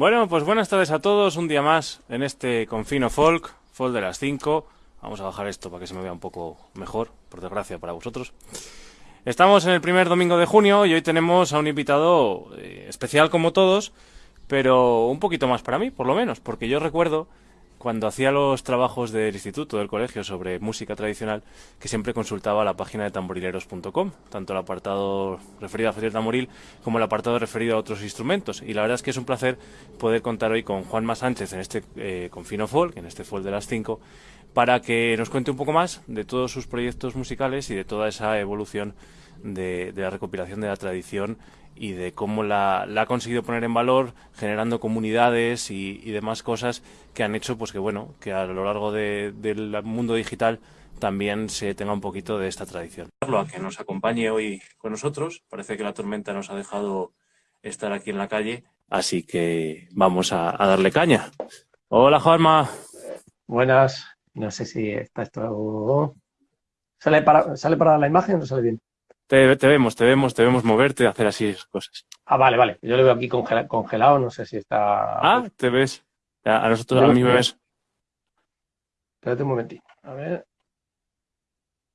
Bueno, pues buenas tardes a todos, un día más en este Confino Folk, Folk de las 5. Vamos a bajar esto para que se me vea un poco mejor, por desgracia para vosotros. Estamos en el primer domingo de junio y hoy tenemos a un invitado eh, especial como todos, pero un poquito más para mí, por lo menos, porque yo recuerdo cuando hacía los trabajos del instituto, del colegio sobre música tradicional, que siempre consultaba la página de tamborileros.com, tanto el apartado referido a Festival Tamboril como el apartado referido a otros instrumentos. Y la verdad es que es un placer poder contar hoy con Juanma Sánchez en este eh, Confino Folk, en este Folk de las 5, para que nos cuente un poco más de todos sus proyectos musicales y de toda esa evolución de, de la recopilación de la tradición y de cómo la, ha conseguido poner en valor generando comunidades y, demás cosas que han hecho pues que bueno que a lo largo del mundo digital también se tenga un poquito de esta tradición. A que nos acompañe hoy con nosotros. Parece que la tormenta nos ha dejado estar aquí en la calle, así que vamos a, darle caña. Hola Juanma. Buenas. No sé si está esto... ¿Sale para, ¿Sale para la imagen o no sale bien? Te, vemos, te vemos, te vemos moverte, hacer así cosas. Ah, vale, vale. Yo lo veo aquí congelado, no sé si está... Ah, te ves. A nosotros, a mí me ves. Espérate un momentito. A ver.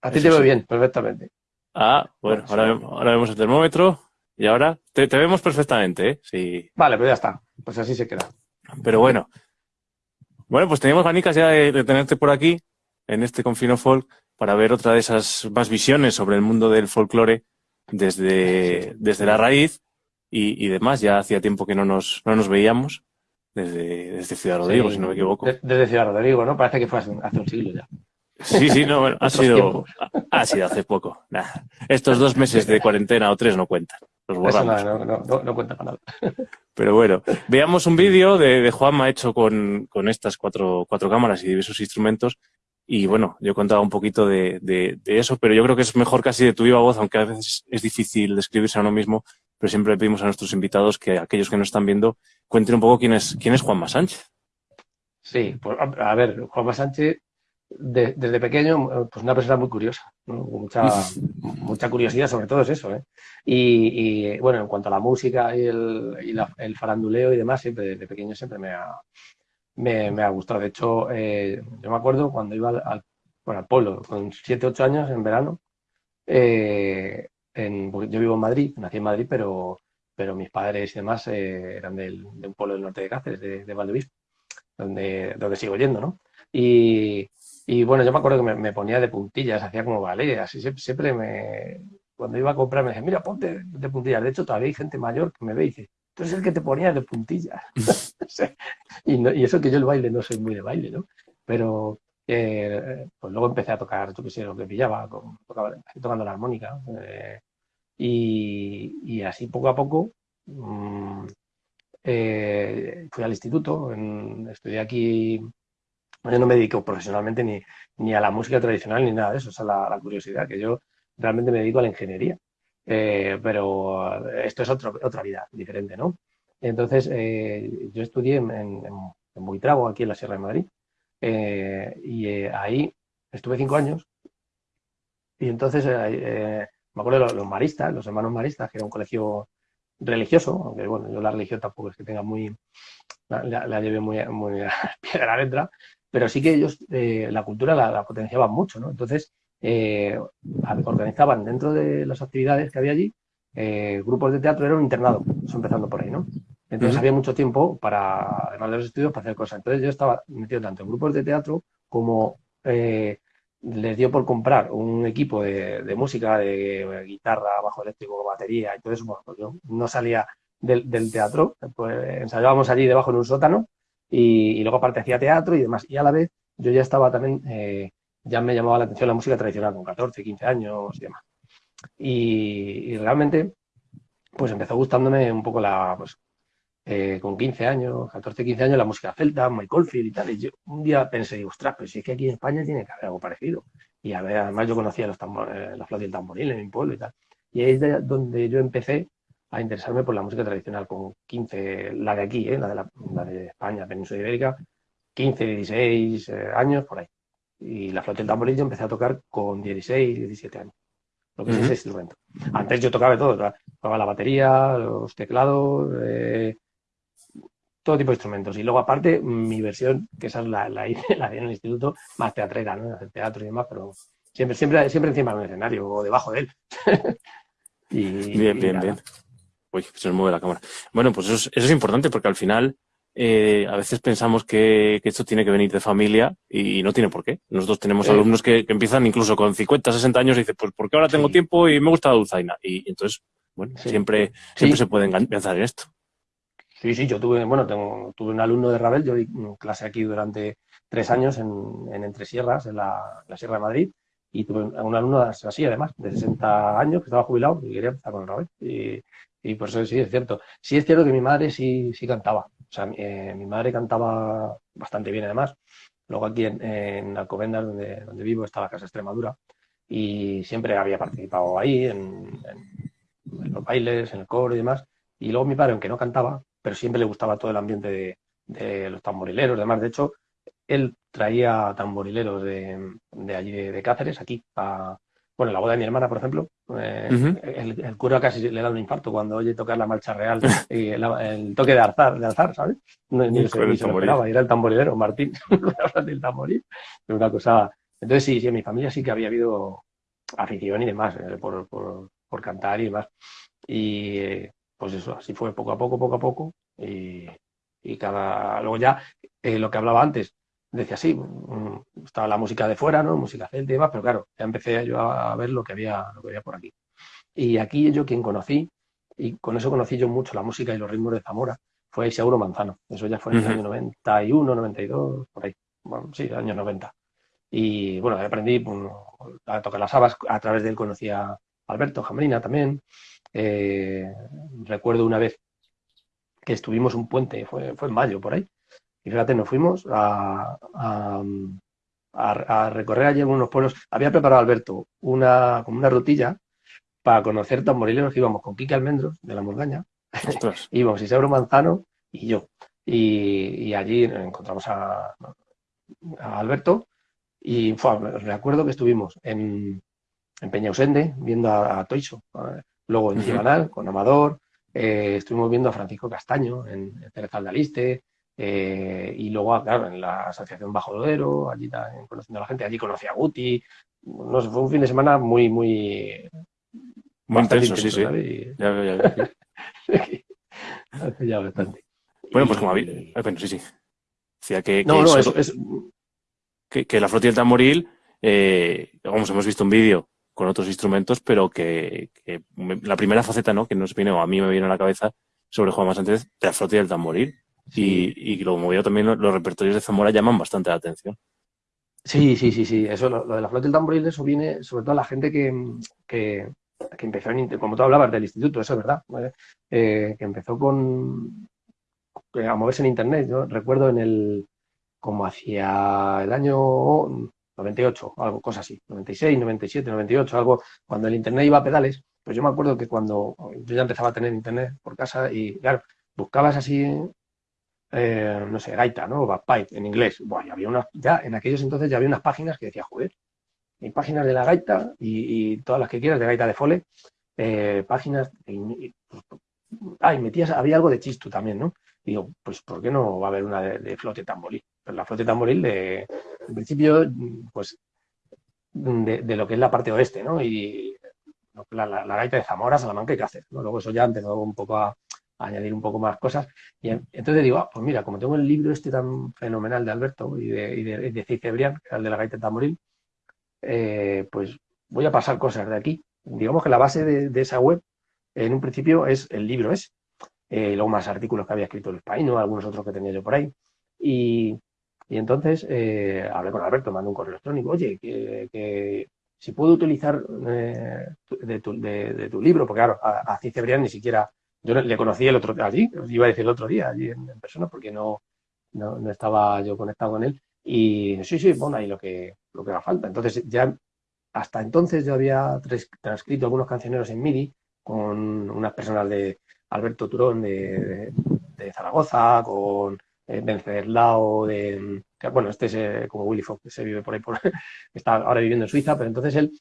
A ti te veo bien, perfectamente. Ah, bueno, ahora, ahora, vemos el termómetro y ahora te, vemos perfectamente, ¿eh? Sí. Vale, pues ya está. Pues así se queda. Pero bueno. Bueno, pues teníamos ganicas ya de, de tenerte por aquí, en este Confino Folk, para ver otra de esas más visiones sobre el mundo del folclore desde, desde la raíz y, demás. Ya hacía tiempo que no nos, no nos veíamos desde, desde Ciudad Rodrigo, si no me equivoco. Desde Ciudad Rodrigo, ¿no? Parece que fue hace un, siglo ya. Sí, sí, no, ha sido, ha sido hace poco. estos dos meses de cuarentena o tres no cuentan. Los borramos. no, no, no, no cuenta para nada. Pero bueno, veamos un vídeo de, de Juanma hecho con, con estas cuatro, cuatro cámaras y diversos instrumentos y bueno, yo contaba un poquito de, de, eso, pero yo creo que es mejor casi de tu viva voz, aunque a veces es difícil describirse a uno mismo, pero siempre le pedimos a nuestros invitados que aquellos que nos están viendo cuenten un poco quién es, quién es Juanma Sánchez. Sí, pues a ver, Juanma Sánchez desde pequeño, pues una persona muy curiosa, mucha, mucha curiosidad sobre todo es eso. ¿eh? Y, bueno, en cuanto a la música y, el, faranduleo y demás, siempre desde pequeño siempre me ha, me, ha gustado. De hecho, eh, yo me acuerdo cuando iba al, bueno, al pueblo con 7, 8 años en verano, eh, yo vivo en Madrid, nací en Madrid, pero, pero mis padres y demás eran de un pueblo del norte de Cáceres, de, de donde, donde sigo yendo, ¿no? Y, y bueno, yo me acuerdo que me, ponía de puntillas, hacía como ballet, así siempre me... Cuando iba a comprar me decía, mira, ponte de puntillas. De hecho, todavía hay gente mayor que me ve y dice, tú eres el que te ponía de puntillas. y, eso que yo el baile no soy muy de baile, ¿no? Pero eh, pues luego empecé a tocar, yo qué sé, lo que pillaba, tocando la armónica. Eh, y, así poco a poco mm, eh, fui al instituto, estudié aquí yo no me dedico profesionalmente ni, ni a la música tradicional ni nada de eso, esa es la, curiosidad, que yo realmente me dedico a la ingeniería. Eh, pero esto es otra vida diferente, ¿no? Entonces, eh, yo estudié en, en, en, aquí en la Sierra de Madrid, eh, y ahí estuve cinco años, y entonces me acuerdo de los, maristas, los hermanos maristas, que era un colegio religioso, aunque bueno, yo la religión tampoco es que tenga muy, la, la, llevé muy, a piedra adentro, pero sí que ellos eh, la cultura la, potenciaban mucho, ¿no? Entonces, eh, organizaban dentro de las actividades que había allí eh, grupos de teatro, era un internado, eso empezando por ahí, ¿no? Entonces había mucho tiempo para, además de los estudios, para hacer cosas. Entonces yo estaba metido tanto en grupos de teatro como les dio por comprar un equipo de, música, de, guitarra, bajo eléctrico, batería y todo eso. Bueno, pues yo no salía del, del teatro, pues ensayábamos allí debajo en un sótano y, luego aparte hacía teatro y demás. Y a la vez yo ya estaba también, eh, ya me llamaba la atención la música tradicional con 14, 15 años y demás. Y, realmente, pues empezó gustándome un poco la, pues, eh, con 15 años, 14, 15 años, la música celta, Michael Field y tal. Y yo un día pensé, ostras, pero si es que aquí en España tiene que haber algo parecido. Y además yo conocía los eh, la flauta y el tamboril en mi pueblo y tal. Y ahí es donde yo empecé a interesarme por la música tradicional con 15, la de aquí, ¿eh? la, de la, de España, Península Ibérica, 15, 16 eh, años, por ahí. Y la flauta y el tamboril yo empecé a tocar con 16, 17 años, lo que es ese instrumento. Antes yo tocaba todo, tocaba la batería, los teclados, eh, todo tipo de instrumentos. Y luego aparte, mi versión, que esa es la, la, la en el instituto, más teatrera, ¿no? Hacer teatro y demás, pero siempre, siempre, siempre encima del escenario o debajo de él. y, bien, bien, bien. Uy, se nos mueve la cámara. Bueno, pues eso es, importante porque al final eh, a veces pensamos que, esto tiene que venir de familia y no tiene por qué. Nosotros tenemos alumnos que, empiezan incluso con 50, 60 años y dicen, pues porque ahora tengo tiempo y me gusta la dulzaina. Y, entonces, bueno, siempre, siempre se pueden pensar en esto. Sí, sí, yo tuve, bueno, tengo, tuve un alumno de Rabel, yo di clase aquí durante tres años en, en Entre Sierras, en la, Sierra de Madrid, y tuve un alumno así, además, de 60 años, que estaba jubilado y quería empezar con el Rabel. Y, y por eso sí es cierto. Sí es cierto que mi madre sí, sí cantaba. O sea, eh, mi madre cantaba bastante bien además. Luego aquí en, en Alcobendas, donde, donde vivo, está la Casa Extremadura. Y siempre había participado ahí, en, los bailes, en el coro y demás. Y luego mi padre, aunque no cantaba, pero siempre le gustaba todo el ambiente de, los tamborileros. Además, de hecho, él traía tamborileros de, de allí de, Cáceres, aquí, a, bueno, la boda de mi hermana, por ejemplo, eh, el, cura casi le da un infarto cuando oye tocar la marcha real y el, toque de alzar, de alzar ¿sabes? No, ni, se, lo esperaba, era el tamborilero, Martín, el tamboril, una cosa... Entonces sí, sí, en mi familia sí que había habido afición y demás eh, por, por, por, cantar y demás. Y eh, pues eso, así fue poco a poco, poco a poco. Y, y cada... Luego ya, lo que hablaba antes, decía, sí, mm, estaba la música de fuera, ¿no? Música celta y demás, pero claro, ya empecé yo a ver lo que había, lo que había por aquí. Y aquí yo quien conocí, y con eso conocí yo mucho la música y los ritmos de Zamora, fue Isauro Manzano. Eso ya fue en el año 91, 92, por ahí. Bueno, sí, años 90. Y bueno, aprendí pues, a tocar las habas, a través de él conocí a Alberto Jamrina también. Eh, recuerdo una vez que estuvimos un puente, fue, fue en mayo por ahí, y fíjate, nos fuimos a, a, recorrer allí unos pueblos. Había preparado Alberto una, como una rutilla para conocer tamborileros que íbamos con Quique Almendros, de la Montaña, íbamos Isidro Manzano y yo. Y, allí encontramos a, Alberto y me acuerdo que estuvimos en, en Peñausende viendo a, a Toiso, luego en Gibanal con Amador, eh, estuvimos viendo a Francisco Castaño en, en de Aliste, eh, y luego, claro, en la Asociación Bajo Dodero, allí conociendo a la gente, allí conocí a Guti. No sé, fue un fin de semana muy, muy. Muy intenso, sí, sí. Ya, ya, ya. ya bastante. Bueno, pues como había. Eh, bueno, sí, sí. Decía que. no, no, eso, es. Que, que, la flota del tamboril, eh, vamos, hemos visto un vídeo con otros instrumentos, pero que, la primera faceta, ¿no? Que nos viene, o a mí me viene a la cabeza sobre Juan Más antes, de la flota del tamboril. Y, y como veo también los repertorios de Zamora llaman bastante la atención. Sí, sí, sí, sí. Eso, lo, de la flota del tamboril, eso viene sobre todo a la gente que, que, empezó, en, como tú hablabas del instituto, eso es verdad, eh, que empezó con a moverse en internet. Yo recuerdo en el, como hacia el año 98, algo, cosa así, 96, 97, 98, algo, cuando el internet iba a pedales, pues yo me acuerdo que cuando yo ya empezaba a tener internet por casa y, claro, buscabas así eh, no sé, gaita, ¿no? Bagpipe en inglés. Bueno, había una, ya en aquellos entonces ya había unas páginas que decía, joder, hay páginas de la gaita y, todas las que quieras de gaita de fole, eh, páginas, y, ah, metías, había algo de chistu también, ¿no? Y digo, pues ¿por qué no va a haber una de, flote tamboril? Pues la flote tamboril de, en principio, pues de, lo que es la parte oeste, ¿no? Y la, gaita de Zamora, Salamanca y Cáceres, ¿no? Luego eso ya empezó un poco a, añadir un poco más cosas. Y entonces digo, ah, pues mira, como tengo el libro este tan fenomenal de Alberto y de, y de, de que el de la gaita tamboril, eh, pues voy a pasar cosas de aquí. Digamos que la base de, esa web, en un principio, es el libro ese. Eh, luego más artículos que había escrito el Paino, algunos otros que tenía yo por ahí. Y, entonces eh, hablé con Alberto, mandé un correo electrónico, oye, que, si puedo utilizar de tu, libro, porque claro, a, a ni siquiera yo le conocí el otro allí, iba a decir el otro día, allí en, persona, porque no, no, estaba yo conectado con él. Y sí, sí, bueno, ahí lo que, lo que haga falta. Entonces, ya hasta entonces yo había transcrito algunos cancioneros en MIDI con unas personas de Alberto Turón de, Zaragoza, con eh, Venceslao de, bueno, este es eh, como Willy Fox, que se vive por ahí, por, está ahora viviendo en Suiza, pero entonces él,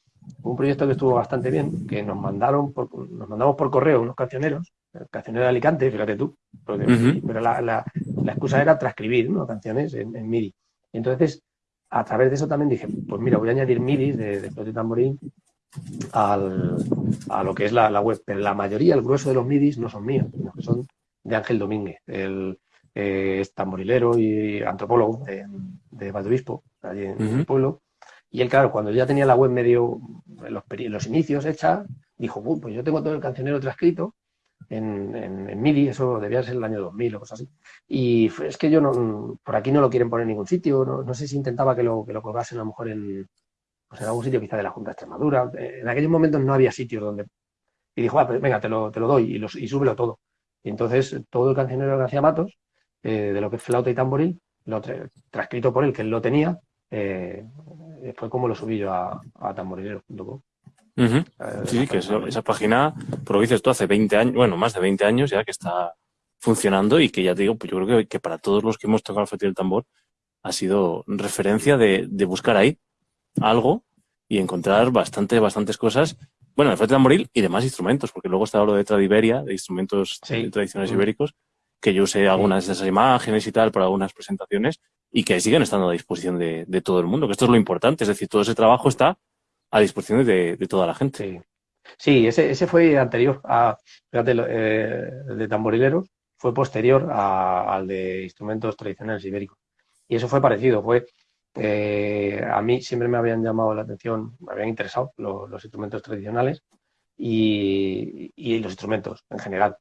un proyecto que estuvo bastante bien, que nos mandaron, nos mandamos por correo unos cancioneros, cancionero de Alicante, fíjate tú, pero la, la, excusa era transcribir ¿no? canciones en, MIDI. entonces, a través de eso también dije, pues mira, voy a añadir MIDI de, de Flote Tamborín al, a lo que es la, web, pero la mayoría, el grueso de los MIDIs no son míos, sino que son de Ángel Domínguez, el eh, es tamborilero y antropólogo de, de Valdobispo, allí en el pueblo. Y él, claro, cuando ya tenía la web medio, los, los inicios hecha, dijo, pues yo tengo todo el cancionero transcrito en, en, MIDI, eso debía ser el año 2000 o cosas así. Y es que yo no, por aquí no lo quieren poner en ningún sitio, no, sé si intentaba que lo, que lo colgasen a lo mejor en, pues en algún sitio quizá de la Junta de Extremadura. En aquellos momentos no había sitios donde... Y dijo, ah, pues venga, te lo, te lo doy y, los, y súbelo todo. Y entonces todo el cancionero de García Matos eh, de lo que es flauta y tamboril, lo transcrito por él, que él lo tenía, eh, fue como lo subí yo a, a tamborilero.com. Eh, sí, que esa página, por lo que dices tú, hace 20 años, bueno, más de 20 años ya que está funcionando y que ya te digo, pues yo creo que, para todos los que hemos tocado el festival del tambor ha sido referencia de, buscar ahí algo y encontrar bastante, bastantes cosas. Bueno, el festival tamboril y demás instrumentos, porque luego está lo de Tradiberia, de instrumentos tradicionales ibéricos, que yo usé algunas de esas imágenes y tal para algunas presentaciones y que siguen estando a disposición de, todo el mundo, que esto es lo importante, es decir, todo ese trabajo está a disposición de, toda la gente. Sí, ese, ese, fue anterior a, fíjate, eh, el de tamborileros fue posterior al de instrumentos tradicionales ibéricos. Y eso fue parecido, fue, eh, a mí siempre me habían llamado la atención, me habían interesado los instrumentos tradicionales y, los instrumentos en general.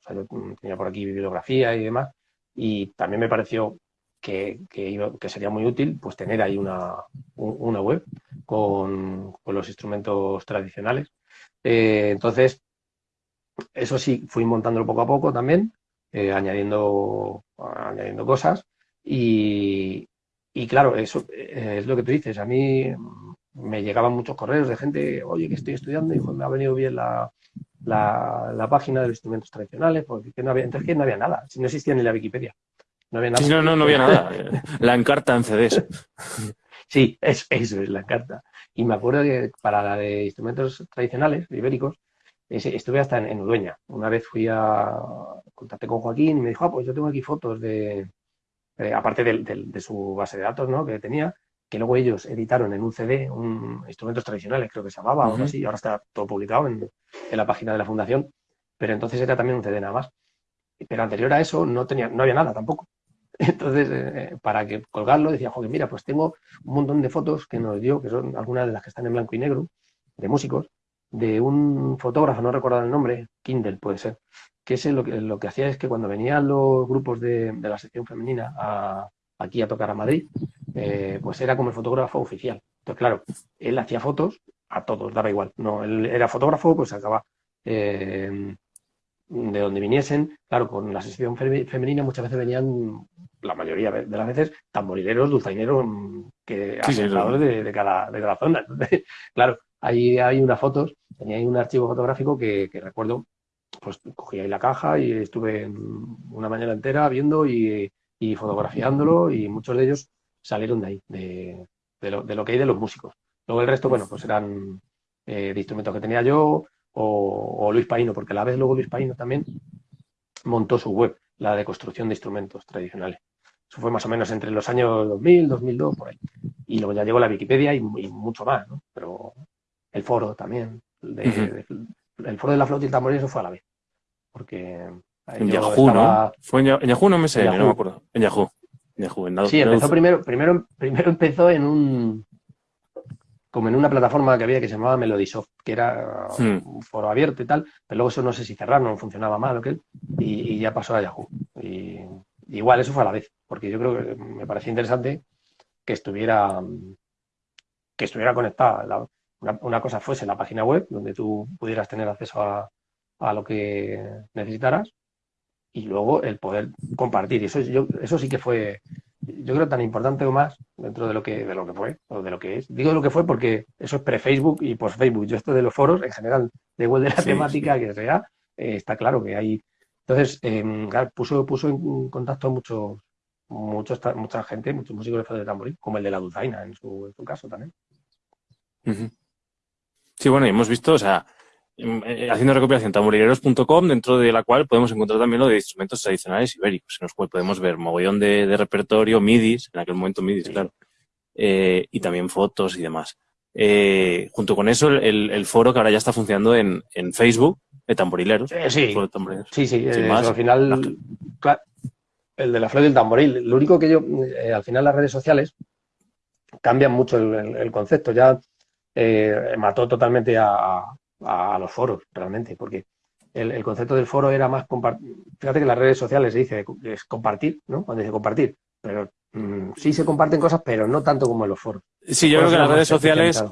tenía por aquí bibliografía y demás, y también me pareció que, que, sería muy útil pues tener ahí una, una web con, los instrumentos tradicionales. Eh, entonces, eso sí, fui montándolo poco a poco también, eh, añadiendo, añadiendo cosas y, y claro, eso eh, es lo que tú dices. A mí me llegaban muchos correos de gente, oye, que estoy estudiando y me ha venido bien la, la, página de los instrumentos tradicionales, porque no había, entonces que no había nada, si no existía ni la Wikipedia. No había nada. no, no, había nada. La encarta en CDs. Sí, eso, eso es la encarta. Y me acuerdo que para la de instrumentos tradicionales, ibéricos, estuve hasta en, Udueña. Una vez fui a contacté con Joaquín y me dijo, ah, pues yo tengo aquí fotos de, eh, aparte de, su base de datos, ¿no? Que tenía, que luego ellos editaron en un CD, un instrumentos tradicionales, creo que se llamaba, o así, ahora está todo publicado en, la página de la fundación, pero entonces era también un CD nada más. Pero anterior a eso no tenía, no había nada tampoco. Entonces, eh, para que colgarlo, decía, joder, mira, pues tengo un montón de fotos que nos dio, que son algunas de las que están en blanco y negro, de músicos, de un fotógrafo, no recuerdo el nombre, Kindle puede ser, que ese lo que, lo que hacía es que cuando venían los grupos de, la sección femenina aquí a tocar a Madrid, eh, pues era como el fotógrafo oficial. Entonces, claro, él hacía fotos a todos, daba igual. No, él era fotógrafo, pues acaba eh, de donde viniesen. Claro, con la sección femenina muchas veces venían, la mayoría de las veces, tamborileros, dulzaineros, mm, que sí, de, cada, de cada zona. claro, Ahí hay unas fotos, tenía ahí un archivo fotográfico que, recuerdo, pues cogí ahí la caja y estuve una mañana entera viendo y, fotografiándolo y muchos de ellos salieron de ahí, de, lo, que hay de los músicos. Luego el resto, bueno, pues eran eh, de instrumentos que tenía yo o, Luis Paino, porque a la vez luego Luis Paino también montó su web, la de construcción de instrumentos tradicionales. Eso fue más o menos entre los años 2000, 2002, por ahí. Y luego ya llegó la Wikipedia y, y mucho más, ¿no? Pero el foro también. el foro de la flauta y el tamboril, eso fue a la vez. Porque. En Yahoo, ¿no? Fue en, Yahoo, no me sé, no me acuerdo. En Yahoo. sí, empezó primero, primero, primero empezó en un como en una plataforma que había que se llamaba Melodisoft, que era hmm. un foro abierto y tal, pero luego eso no sé si cerraron, no funcionaba mal o qué, y, ya pasó a Yahoo. Y, igual eso fue a la vez, porque yo creo que me parecía interesante que estuviera que estuviera conectada una, cosa fuese la página web, donde tú pudieras tener acceso a, lo que necesitaras, y luego el poder compartir. Y eso, yo, eso sí que fue, yo creo, tan importante o más dentro de lo que, de lo que fue, o de lo que es. Digo lo que fue porque eso es pre-Facebook y post-Facebook. Yo esto de los foros, en general, de igual de la temática que sea, eh, está claro que hay... Entonces, em, puso, puso en contacto a muchos, muchos, mucha gente, muchos músicos de tamboril, como el de la Dulzaina en su, en su caso también. Sí, bueno, y hemos visto, o sea, haciendo recopilación tamborileros.com, dentro de la cual podemos encontrar también lo de instrumentos tradicionales ibéricos, en los cuales podemos ver mogollón de, repertorio, midis, en aquel momento midis, claro, eh, y también fotos y demás. Eh, junto con eso, el, foro que ahora ya está funcionando en, Facebook, de tamborileros. sí, sí, sí, al final, el de la flor del tamboril. Lo único que yo, al final las redes sociales cambian mucho el concepto. Ya eh, mató totalmente a, los foros, realmente, porque el, concepto del foro era más compartir. Fíjate que las redes sociales se dice es compartir, ¿no? Cuando dice compartir, pero mm, sí se comparten cosas, pero no tanto como en los foros. Sí, yo creo que en las redes sociales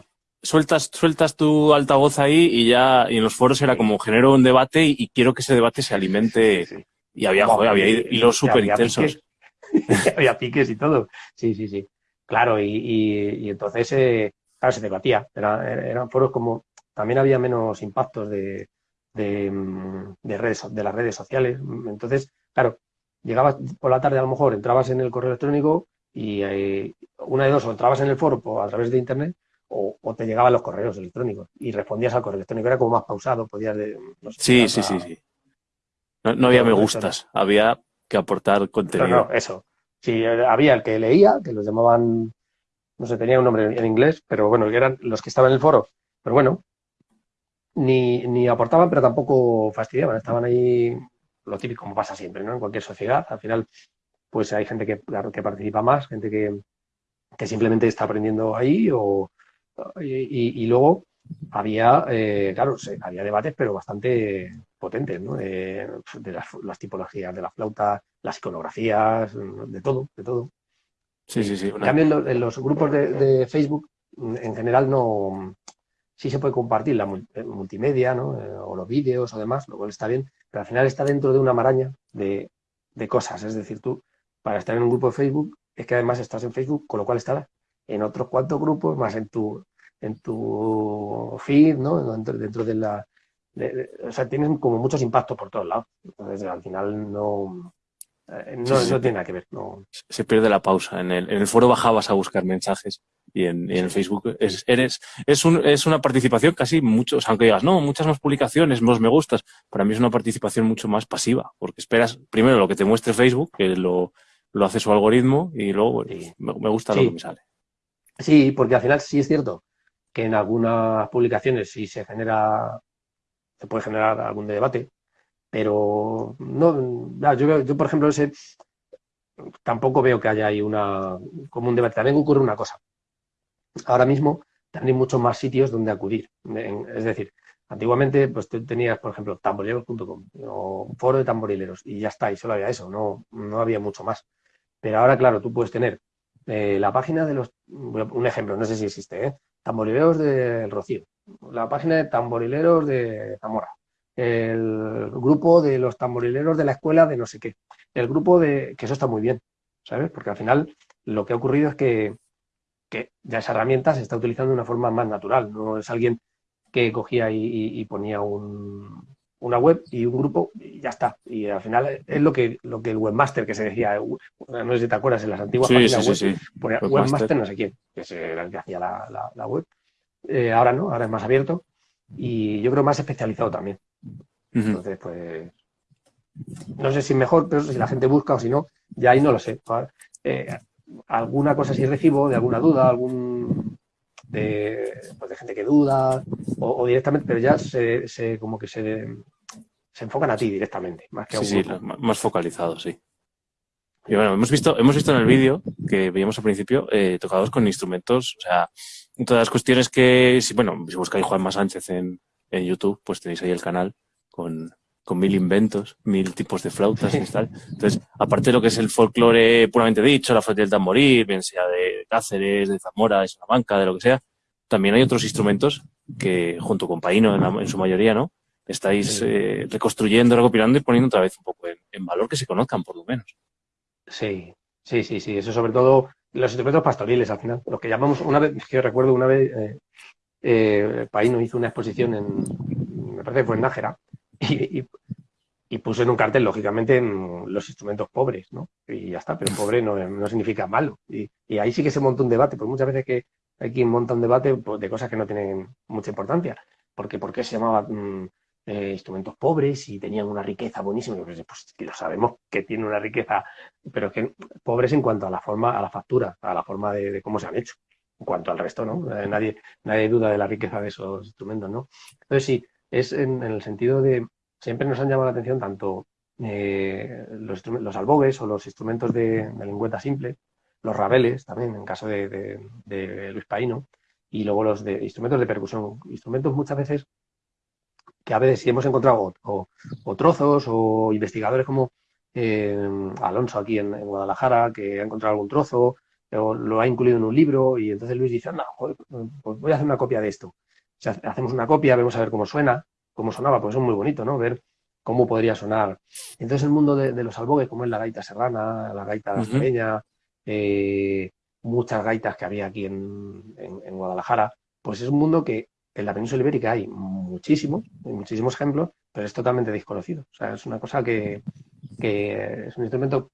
sueltas, sueltas tu altavoz ahí y ya, y en los foros era como genero un debate y, quiero que ese debate se alimente. Y había, había hilos súper intensos. había piques y todo. Sí, sí, sí. Claro, y, entonces eh, claro, se debatía. eran foros como, también había menos impactos de, de, redes, de las redes sociales. Entonces, claro, llegabas por la tarde a lo mejor, entrabas en el correo electrónico y eh, una de dos, o entrabas en el foro a través de internet o, te llegaban los correos electrónicos y respondías al correo electrónico. Era como más pausado, podías... sí, sí, sí, sí. No, había me gustas, había que aportar contenido. No, no, eso. Sí, había el que leía, que los llamaban no sé, tenía un nombre en inglés, pero bueno, eran los que estaban en el foro. Pero bueno, ni, ni aportaban, pero tampoco fastidiaban. Estaban ahí, lo típico, como pasa siempre, ¿no? En cualquier sociedad. Al final, pues hay gente que, que participa más, gente que, que simplemente está aprendiendo ahí o, y, luego había, eh, claro, había debates, pero bastante potentes, ¿no? de las, tipologías de la flauta, las iconografías, de todo, de todo. Sí, sí, sí. En cambio, en los grupos de, Facebook, en general, no sí se puede compartir la eh, multimedia, ¿no? Eh, o los vídeos o demás, lo cual está bien, pero al final está dentro de una maraña de, cosas. Es decir, tú, para estar en un grupo de Facebook, es que además estás en Facebook, con lo cual estarás en otros cuantos grupos, más en tu en tu feed, ¿no? Dentro, de la... o sea, tienen como muchos impactos por todos lados. Entonces, al final no... Eh, no, tiene nada que ver. No. Se pierde la pausa. En el, en el foro bajabas a buscar mensajes y en, en Facebook es, eres, es, un, es una participación casi mucho, aunque digas, no, muchas más publicaciones, más me gustas, para mí es una participación mucho más pasiva, porque esperas primero lo que te muestre Facebook, que lo, lo hace su algoritmo, y luego me, gusta lo que me sale. Sí, porque al final sí es cierto que en algunas publicaciones sí se genera, se puede generar algún debate, pero no, yo, yo por ejemplo ese, tampoco veo que haya ahí una, como un debate. También ocurre una cosa, ahora mismo hay muchos más sitios donde acudir. Es decir, antiguamente pues tenías, por ejemplo, tamborileros.com o foro de tamborileros y ya está, y solo había eso, no, no había mucho más. Pero ahora, claro, tú puedes tener eh, la página de los, un ejemplo, no sé si existe, ¿eh? tamborileros del Rocío, la página de tamborileros de Zamora, el grupo de los tamborileros de la escuela de no sé qué, el grupo de, que eso está muy bien, ¿sabes? Porque al final lo que ha ocurrido es que que ya esa herramienta se está utilizando de una forma más natural. No es alguien que cogía y, ponía una web y un grupo y ya está. Y al final es lo que, lo que el webmaster que se decía, no sé si te acuerdas, en las antiguas páginas web, ponía webmaster. no sé quién, que era el que hacía la, web. Eh, ahora no, ahora es más abierto y yo creo más especializado también. Entonces, pues, no sé si mejor, pero si la gente busca o si no, ya ahí no lo sé. Eh, alguna cosa si recibo, de alguna duda, algún de, pues de gente que duda, o, directamente, pero ya se, se como que se, se, enfocan a ti directamente, más que a Sí, más focalizado, sí. Y bueno, hemos visto, hemos visto en el vídeo que veíamos al principio eh, tocados con instrumentos, o sea, todas las cuestiones que, si, bueno, si buscáis Juanma Sánchez en, en YouTube, pues tenéis ahí el canal con, con mil inventos, mil tipos de flautas y tal. Entonces, aparte de lo que es el folclore puramente dicho, la flauta del tamboril, bien sea de Cáceres, de Zamora, de Salamanca, de lo que sea, también hay otros instrumentos que, junto con Paino en, su mayoría, ¿no? Estáis eh, reconstruyendo, recopilando y poniendo otra vez un poco en, valor que se conozcan, por lo menos. Sí, sí, sí, sí. Eso sobre todo los instrumentos pastoriles, al final. Lo que llamamos, una vez, que yo recuerdo una vez, eh, eh, Paino hizo una exposición en, me parece que fue en Nájera, y, puse en un cartel, lógicamente, los instrumentos pobres, ¿no? Y ya está, pero pobre no, no significa malo. Y, ahí sí que se monta un debate, porque muchas veces que hay quien monta un debate pues, de cosas que no tienen mucha importancia. Porque, ¿Por qué se llamaba mm, eh, instrumentos pobres y tenían una riqueza buenísima? Pues, pues lo sabemos que tiene una riqueza, pero es que pobres en cuanto a la forma, a la factura, a la forma de cómo se han hecho. En cuanto al resto, ¿no? Eh, nadie, nadie duda de la riqueza de esos instrumentos, ¿no? Entonces sí, es en, el sentido de, siempre nos han llamado la atención tanto eh, los, los, albogues o los instrumentos de, lengüeta simple, los rabeles también, en caso de, Luis Paino, y luego los de instrumentos de percusión, instrumentos muchas veces que a veces si hemos encontrado o, trozos o investigadores como eh, Alonso aquí en, Guadalajara, que ha encontrado algún trozo, o lo ha incluido en un libro, y entonces Luis dice, no, pues voy a hacer una copia de esto hacemos una copia, vemos a ver cómo suena, cómo sonaba, pues es muy bonito, ¿no? Ver cómo podría sonar. Entonces el mundo de, los albogues, como es la gaita serrana, la gaita uh muchas gaitas que había aquí en, Guadalajara, pues es un mundo que en la península ibérica hay muchísimos, hay muchísimos ejemplos, pero es totalmente desconocido. O sea, es una cosa que, es un instrumento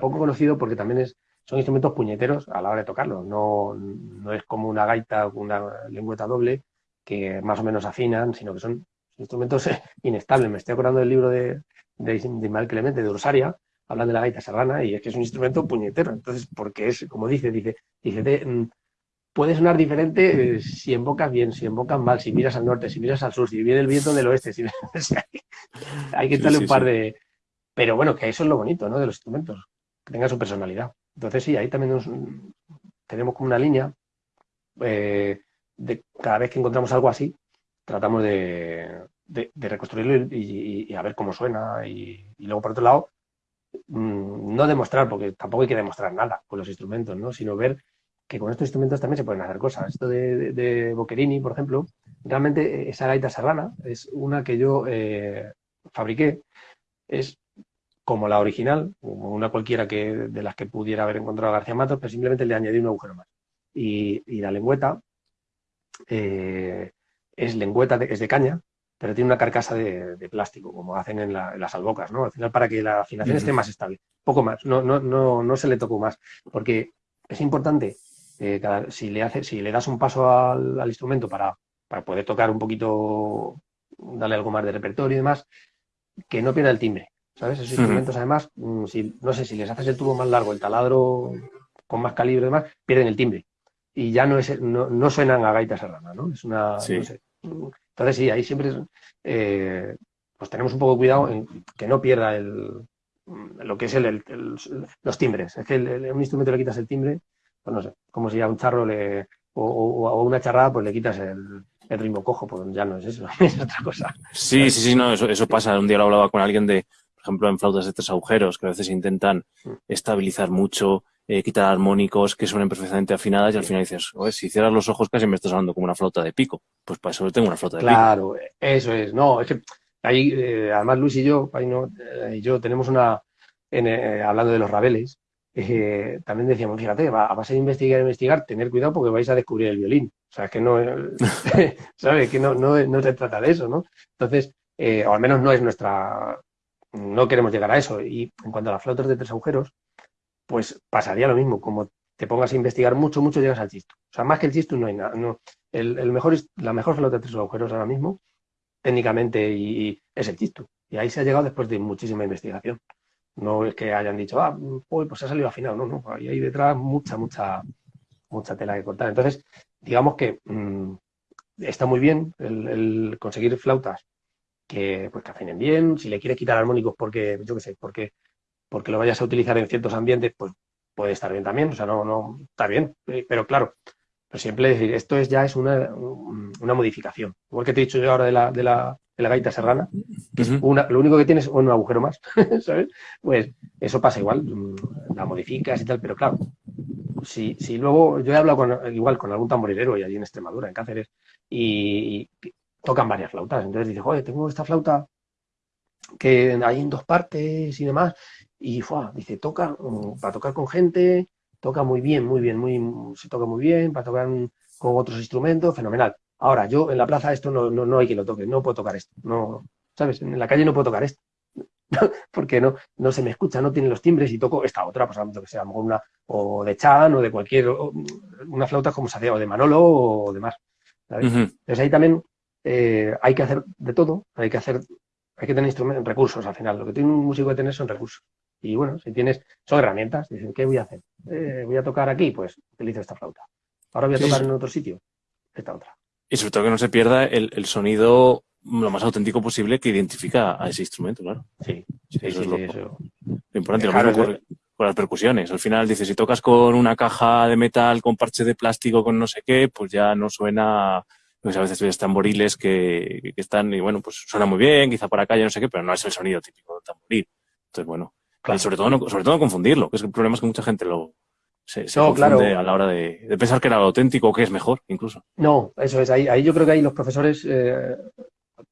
poco conocido porque también es, son instrumentos puñeteros a la hora de tocarlo. No, no es como una gaita con una lengüeta doble, que más o menos afinan, sino que son instrumentos inestables. Me estoy acordando del libro de, de, Ismael Clemente, de Ursaria, hablan de la gaita serrana, y es que es un instrumento puñetero. Entonces, porque es, como dice, dice, dice, mm, puede sonar diferente eh, si invocas bien, si invocas mal, si miras al norte, si miras al sur, si viene el viento del oeste. Si, hay que echarle un par de... Pero bueno, que eso es lo bonito, ¿no? De los instrumentos, que tengan su personalidad. Entonces, sí, ahí también tenemos como una línea eh, de cada vez que encontramos algo así, tratamos de, reconstruirlo y, a ver cómo suena. Y, luego, por otro lado, mm, no demostrar, porque tampoco hay que demostrar nada con los instrumentos, ¿no? sino ver que con estos instrumentos también se pueden hacer cosas. Esto de, de, Boccherini, por ejemplo, realmente esa gaita serrana es una que yo eh, fabriqué. Es como la original, como una cualquiera que de las que pudiera haber encontrado García Matos, pero simplemente le añadí un agujero más. Y, y la lengüeta eh, es lengüeta, es de caña, pero tiene una carcasa de, plástico, como hacen en, las albocas, ¿no? Al final, para que la afinación esté más estable. Poco más, no, no, no, no se le tocó más, porque es importante, eh, si, le hace, si le das un paso al, instrumento para, para, poder tocar un poquito, darle algo más de repertorio y demás, que no pierda el timbre, ¿sabes? Esos instrumentos, además, mm, si, no sé, si les haces el tubo más largo, el taladro con más calibre y demás, pierden el timbre. Y ya no, es, no, no suenan a gaita serrana, ¿no? Es una, no sé, entonces, sí, ahí siempre eh, pues tenemos un poco de cuidado en que no pierda el, lo que es el, los timbres. Es que a un instrumento le quitas el timbre, pues no sé, como si a un charro le, o, a una charrada pues le quitas el, ritmo cojo, pues ya no es eso, es otra cosa. Sí, sí, sí, no, eso, eso pasa. Un día lo hablaba con alguien de, ejemplo, en flautas de tres agujeros, que a veces intentan mm. estabilizar mucho eh, quitar armónicos que suenen perfectamente afinadas y al final dices, Oye, si cierras los ojos casi me estás hablando como una flauta de pico. Pues para eso tengo una flauta de pico. Claro, eso es. No, es que ahí, eh, además Luis y yo, ahí no, eh, y yo tenemos una, hablando de los rabeles, también decíamos, fíjate, va, vas a investigar, investigar, tener cuidado porque vais a descubrir el violín. O sea, que no, ¿sabes? Que no, no, no se trata de eso, ¿no? Entonces, o al menos no es nuestra, no queremos llegar a eso. Y en cuanto a las flautas de tres agujeros, pues pasaría lo mismo. Como te pongas a investigar mucho, mucho, llegas al chisto. O sea, más que el chisto no hay nada. No. El, mejor, la mejor flauta de tres agujeros ahora mismo, técnicamente, y, es el chisto. Y ahí se ha llegado después de muchísima investigación. No es que hayan dicho, ah, pues ha salido afinado. No, no. Ahí hay detrás mucha, mucha, mucha tela que cortar. Entonces, digamos que mm, está muy bien el, conseguir flautas que, pues, que afinen bien. Si le quieres quitar armónicos porque, yo qué sé, porque porque lo vayas a utilizar en ciertos ambientes, pues puede estar bien también, o sea, no, no, está bien, eh, pero claro, pero siempre decir, esto es ya es una, una modificación. Igual que te he dicho yo ahora de la, de la, de la gaita serrana, que es una, lo único que tienes es un agujero más, ¿sabes? Pues eso pasa igual, la modificas y tal, pero claro, si, si luego, yo he hablado con, igual con algún tamborilero y allí en Extremadura, en Cáceres, y, tocan varias flautas, entonces dice, joder, tengo esta flauta que hay en dos partes y demás, y fue, dice, toca, mm, para tocar con gente, toca muy bien, muy bien, muy, se toca muy bien, para tocar con otros instrumentos, fenomenal. Ahora, yo en la plaza esto no, no, no hay quien lo toque, no puedo tocar esto, no, ¿sabes? En la calle no puedo tocar esto, porque no, no se me escucha, no tiene los timbres y toco esta otra, pues que sea, una, o de Chan o de cualquier, una flauta como se hace, o de Manolo o demás. ¿sabes? Entonces ahí también eh, hay que hacer de todo, hay que hacer, hay que tener instrumentos, recursos al final, lo que tiene un músico que tener son recursos. Y bueno, si tienes, son herramientas, dicen, ¿qué voy a hacer? Eh, voy a tocar aquí, pues utilizo esta flauta. Ahora voy a tocar en otro sitio, esta otra. Y sobre todo que no se pierda el, sonido lo más auténtico posible que identifica a ese instrumento, claro. Sí, sí, eso es lo, importante. lo mismo con, las percusiones. Al final dices, si tocas con una caja de metal, con parche de plástico, con no sé qué, pues ya no suena pues a veces ves tamboriles que, que, están y bueno, pues suena muy bien, quizá para acá, ya no sé qué, pero no es el sonido típico del tamboril. Entonces, bueno, y sobre todo, no, sobre todo confundirlo, que es el problema es que mucha gente lo se, confunde a la hora de, pensar que era lo auténtico o que es mejor, incluso. No, eso es. Ahí, ahí yo creo que ahí los profesores, eh,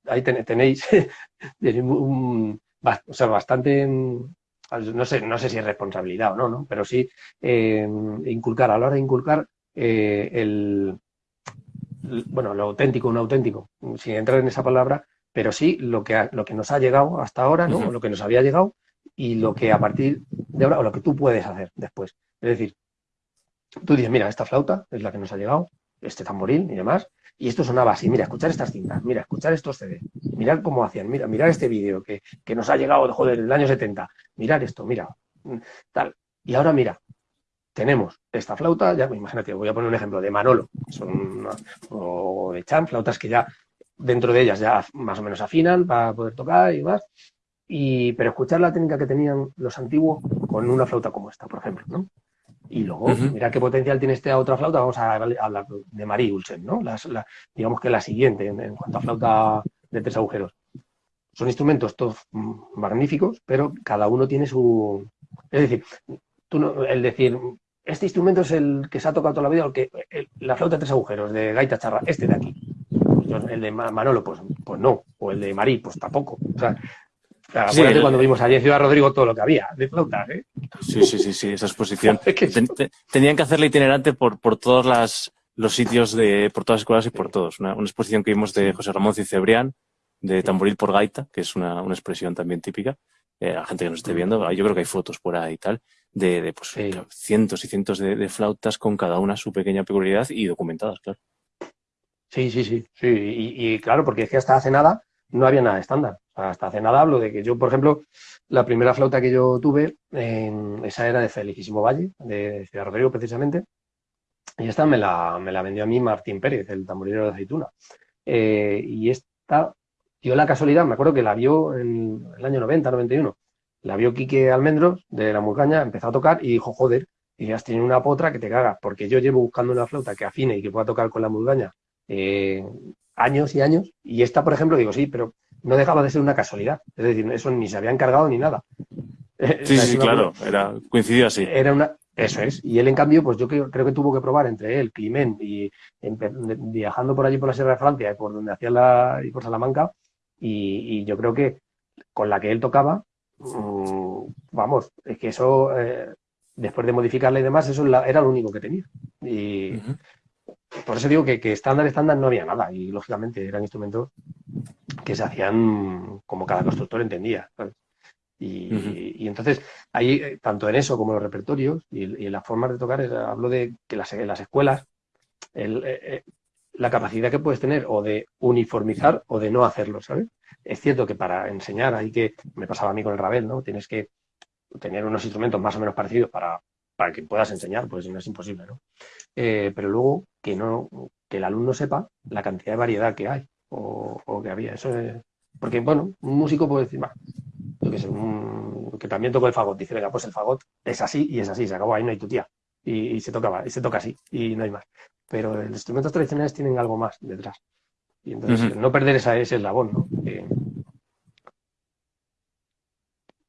ahí tenéis un, o sea, bastante, no sé, no sé si es responsabilidad o no, ¿no? pero sí eh, inculcar, a la hora de inculcar eh, el, bueno, lo auténtico, un auténtico, sin entrar en esa palabra, pero sí lo que, lo que nos ha llegado hasta ahora, ¿no? Lo que nos había llegado y lo que a partir de ahora, o lo que tú puedes hacer después. Es decir, tú dices, mira, esta flauta es la que nos ha llegado, este tamboril y demás, y esto sonaba así, mira, escuchar estas cintas, mira, escuchar estos CD, mirar cómo hacían, mira, mirar este vídeo que, que, nos ha llegado, joder, del año 70, mirar esto, mira, tal. Y ahora mira, tenemos esta flauta, ya imagínate, voy a poner un ejemplo de Manolo, son o de Chan, flautas que ya dentro de ellas ya más o menos afinan para poder tocar y más, y, pero escuchar la técnica que tenían los antiguos con una flauta como esta, por ejemplo, ¿no? Y luego, mira qué potencial tiene esta otra flauta, vamos a hablar de Marie Ulsen, ¿no? digamos que la siguiente en, cuanto a flauta de tres agujeros. Son instrumentos todos magníficos, pero cada uno tiene su... Es decir, tú no, el decir, este instrumento es el que se ha tocado toda la vida, el que, la flauta de tres agujeros de gaita charra, este de aquí. el de Manolo, pues, pues no. O el de Marí, pues tampoco. O sea, Acuérdate cuando vimos allí en Ciudad Rodrigo todo lo que había de flautas, ¿eh? Sí, sí, sí, sí, esa exposición. tenían que hacerla itinerante por, por todas las los sitios de, por todas las escuelas y por todos. Una, exposición que vimos de José Ramón Cicebrián, de tamboril por gaita, que es una, una expresión también típica. Eh, la gente que nos esté viendo, yo creo que hay fotos por ahí y tal, de, de pues, cientos y cientos de, flautas con cada una su pequeña peculiaridad y documentadas, claro. Sí, sí, sí, sí. Y, claro, porque es que hasta hace nada no había nada estándar. hasta hace nada hablo de que yo, por ejemplo, la primera flauta que yo tuve, esa era de Felicísimo Valle, de Ciudad Rodrigo precisamente, y esta me la, me la vendió a mí Martín Pérez, el tamborilero de aceituna. Eh, y esta, dio la casualidad, me acuerdo que la vio en el año 90, 91, la vio Quique Almendros de la Murcaña, empezó a tocar y dijo, joder, y has tenido una potra que te cagas, porque yo llevo buscando una flauta que afine y que pueda tocar con la Murcaña eh, años y años, y esta, por ejemplo, digo, sí, pero no dejaba de ser una casualidad, es decir, eso ni se había encargado ni nada. Sí, sí, claro, era, coincidió así. Era una, eso es. Y él, en cambio, pues yo creo, que tuvo que probar entre él, Climent, y viajando por allí por la Sierra de Francia y por donde hacía la, y por Salamanca, y, yo creo que con la que él tocaba, vamos, es que eso, eh, después de modificarla y demás, eso era lo único que tenía. Y por eso digo que, estándar, estándar no había nada, y lógicamente eran instrumentos que se hacían como cada constructor entendía. Y, entonces, ahí, eh, tanto en eso como en los repertorios y, en las formas de tocar, hablo de que las, en las escuelas, eh, la capacidad que puedes tener o de uniformizar o de no hacerlo, ¿sabes? Es cierto que para enseñar hay que, me pasaba a mí con el rabel, ¿no? Tienes que tener unos instrumentos más o menos parecidos para, para que puedas enseñar, pues no es imposible, ¿no? pero luego que no, que el alumno sepa la cantidad de variedad que hay o, o que había. Eso es, porque, bueno, un músico puede decir, va, que, también tocó el fagot. Dice, venga, pues el fagot es así y es así, se acabó, ahí no hay tu tía. Y, se tocaba, y se toca así, y no hay más. Pero los instrumentos tradicionales tienen algo más detrás. Y entonces, no perder esa, ese eslabón, ¿no?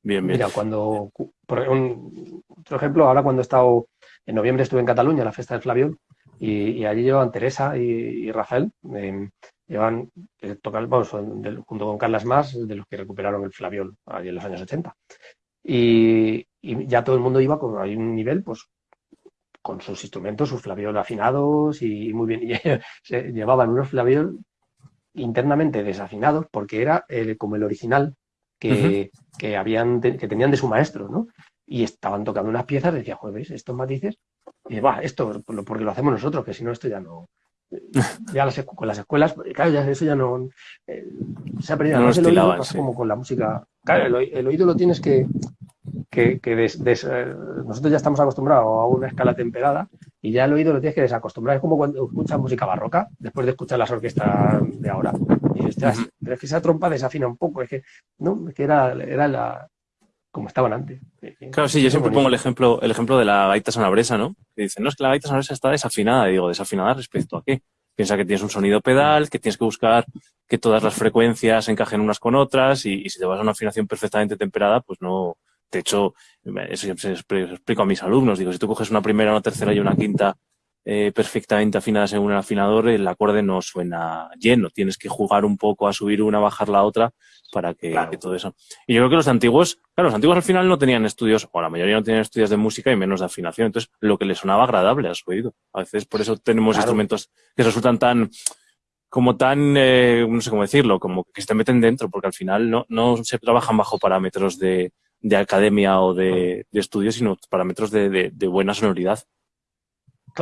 Mira, cuando, por otro ejemplo, ahora cuando he estado, en noviembre estuve en Cataluña, la fiesta del Flavión, y, allí llevan Teresa y, Rafael, eh, llevan eh, junto con Carlas Más, de los que recuperaron el Flaviol allí en los años 80. Y, ya todo el mundo iba con un nivel, pues con sus instrumentos, sus flaviol afinados y, muy bien. Se llevaban unos flaviol internamente desafinados porque era el, como el original que, que habían que tenían de su maestro, ¿no? Y estaban tocando unas piezas, decía, jueves, estos matices, y va, esto porque lo hacemos nosotros, que si no esto ya no, ya las, con las escuelas, claro, ya eso ya no eh, se ha perdido. No el oído pasa como con la música. Claro, el, oído lo tienes que. que, que eh, nosotros ya estamos acostumbrados a una escala temperada y ya el oído lo tienes que desacostumbrar. Es como cuando escuchas música barroca, después de escuchar las orquestas de ahora. Y dices, pero es que esa trompa desafina un poco, es que, no, es que era, era la, como estaban antes. Claro, sí, yo siempre pongo el ejemplo, el ejemplo de la gaita sonabresa, ¿no? Que dicen, no, es que la gaita sonabresa está desafinada. Y digo, ¿desafinada respecto a qué? Piensa que tienes un sonido pedal, que tienes que buscar que todas las frecuencias encajen unas con otras y, si te vas a una afinación perfectamente temperada, pues no... De hecho, eso siempre explico a mis alumnos. Digo, si tú coges una primera, una tercera y una quinta eh, perfectamente afinadas en un afinador, el acorde no suena lleno. Tienes que jugar un poco a subir una, bajar la otra para que, todo eso. Y yo creo que los antiguos, claro, los antiguos al final no tenían estudios, o la mayoría no tenían estudios de música y menos de afinación. Entonces, lo que les sonaba agradable a su oído. A veces por eso tenemos instrumentos que resultan tan, como tan, eh, no sé cómo decirlo, como que se te meten dentro, porque al final no, no se trabajan bajo parámetros de, de academia o de, de estudios, sino parámetros de, de buena sonoridad.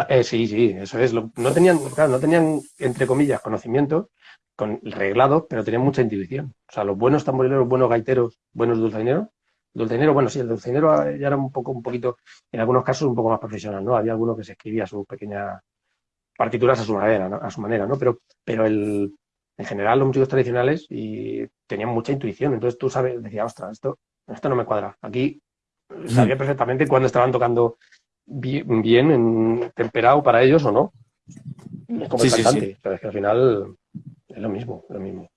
Eh, sí, sí, eso es. no tenían, claro, no tenían, entre comillas, conocimiento con reglado, pero tenían mucha intuición. O sea, los buenos tamborileros, buenos gaiteros, buenos dulzaineros. Dulzainero, bueno, sí, el dulzainero ya era un poco, un poquito, en algunos casos un poco más profesional, ¿no? Había alguno que se escribía sus pequeñas partituras a su manera, ¿no? A su manera, ¿no? Pero, pero el, en general los músicos tradicionales y tenían mucha intuición. Entonces tú sabes, decía, ostras, esto, esto no me cuadra. Aquí sabía perfectamente cuando estaban tocando bien, en, temperado para ellos o no. Es como el cantante, pero es que al final es lo mismo, lo mismo.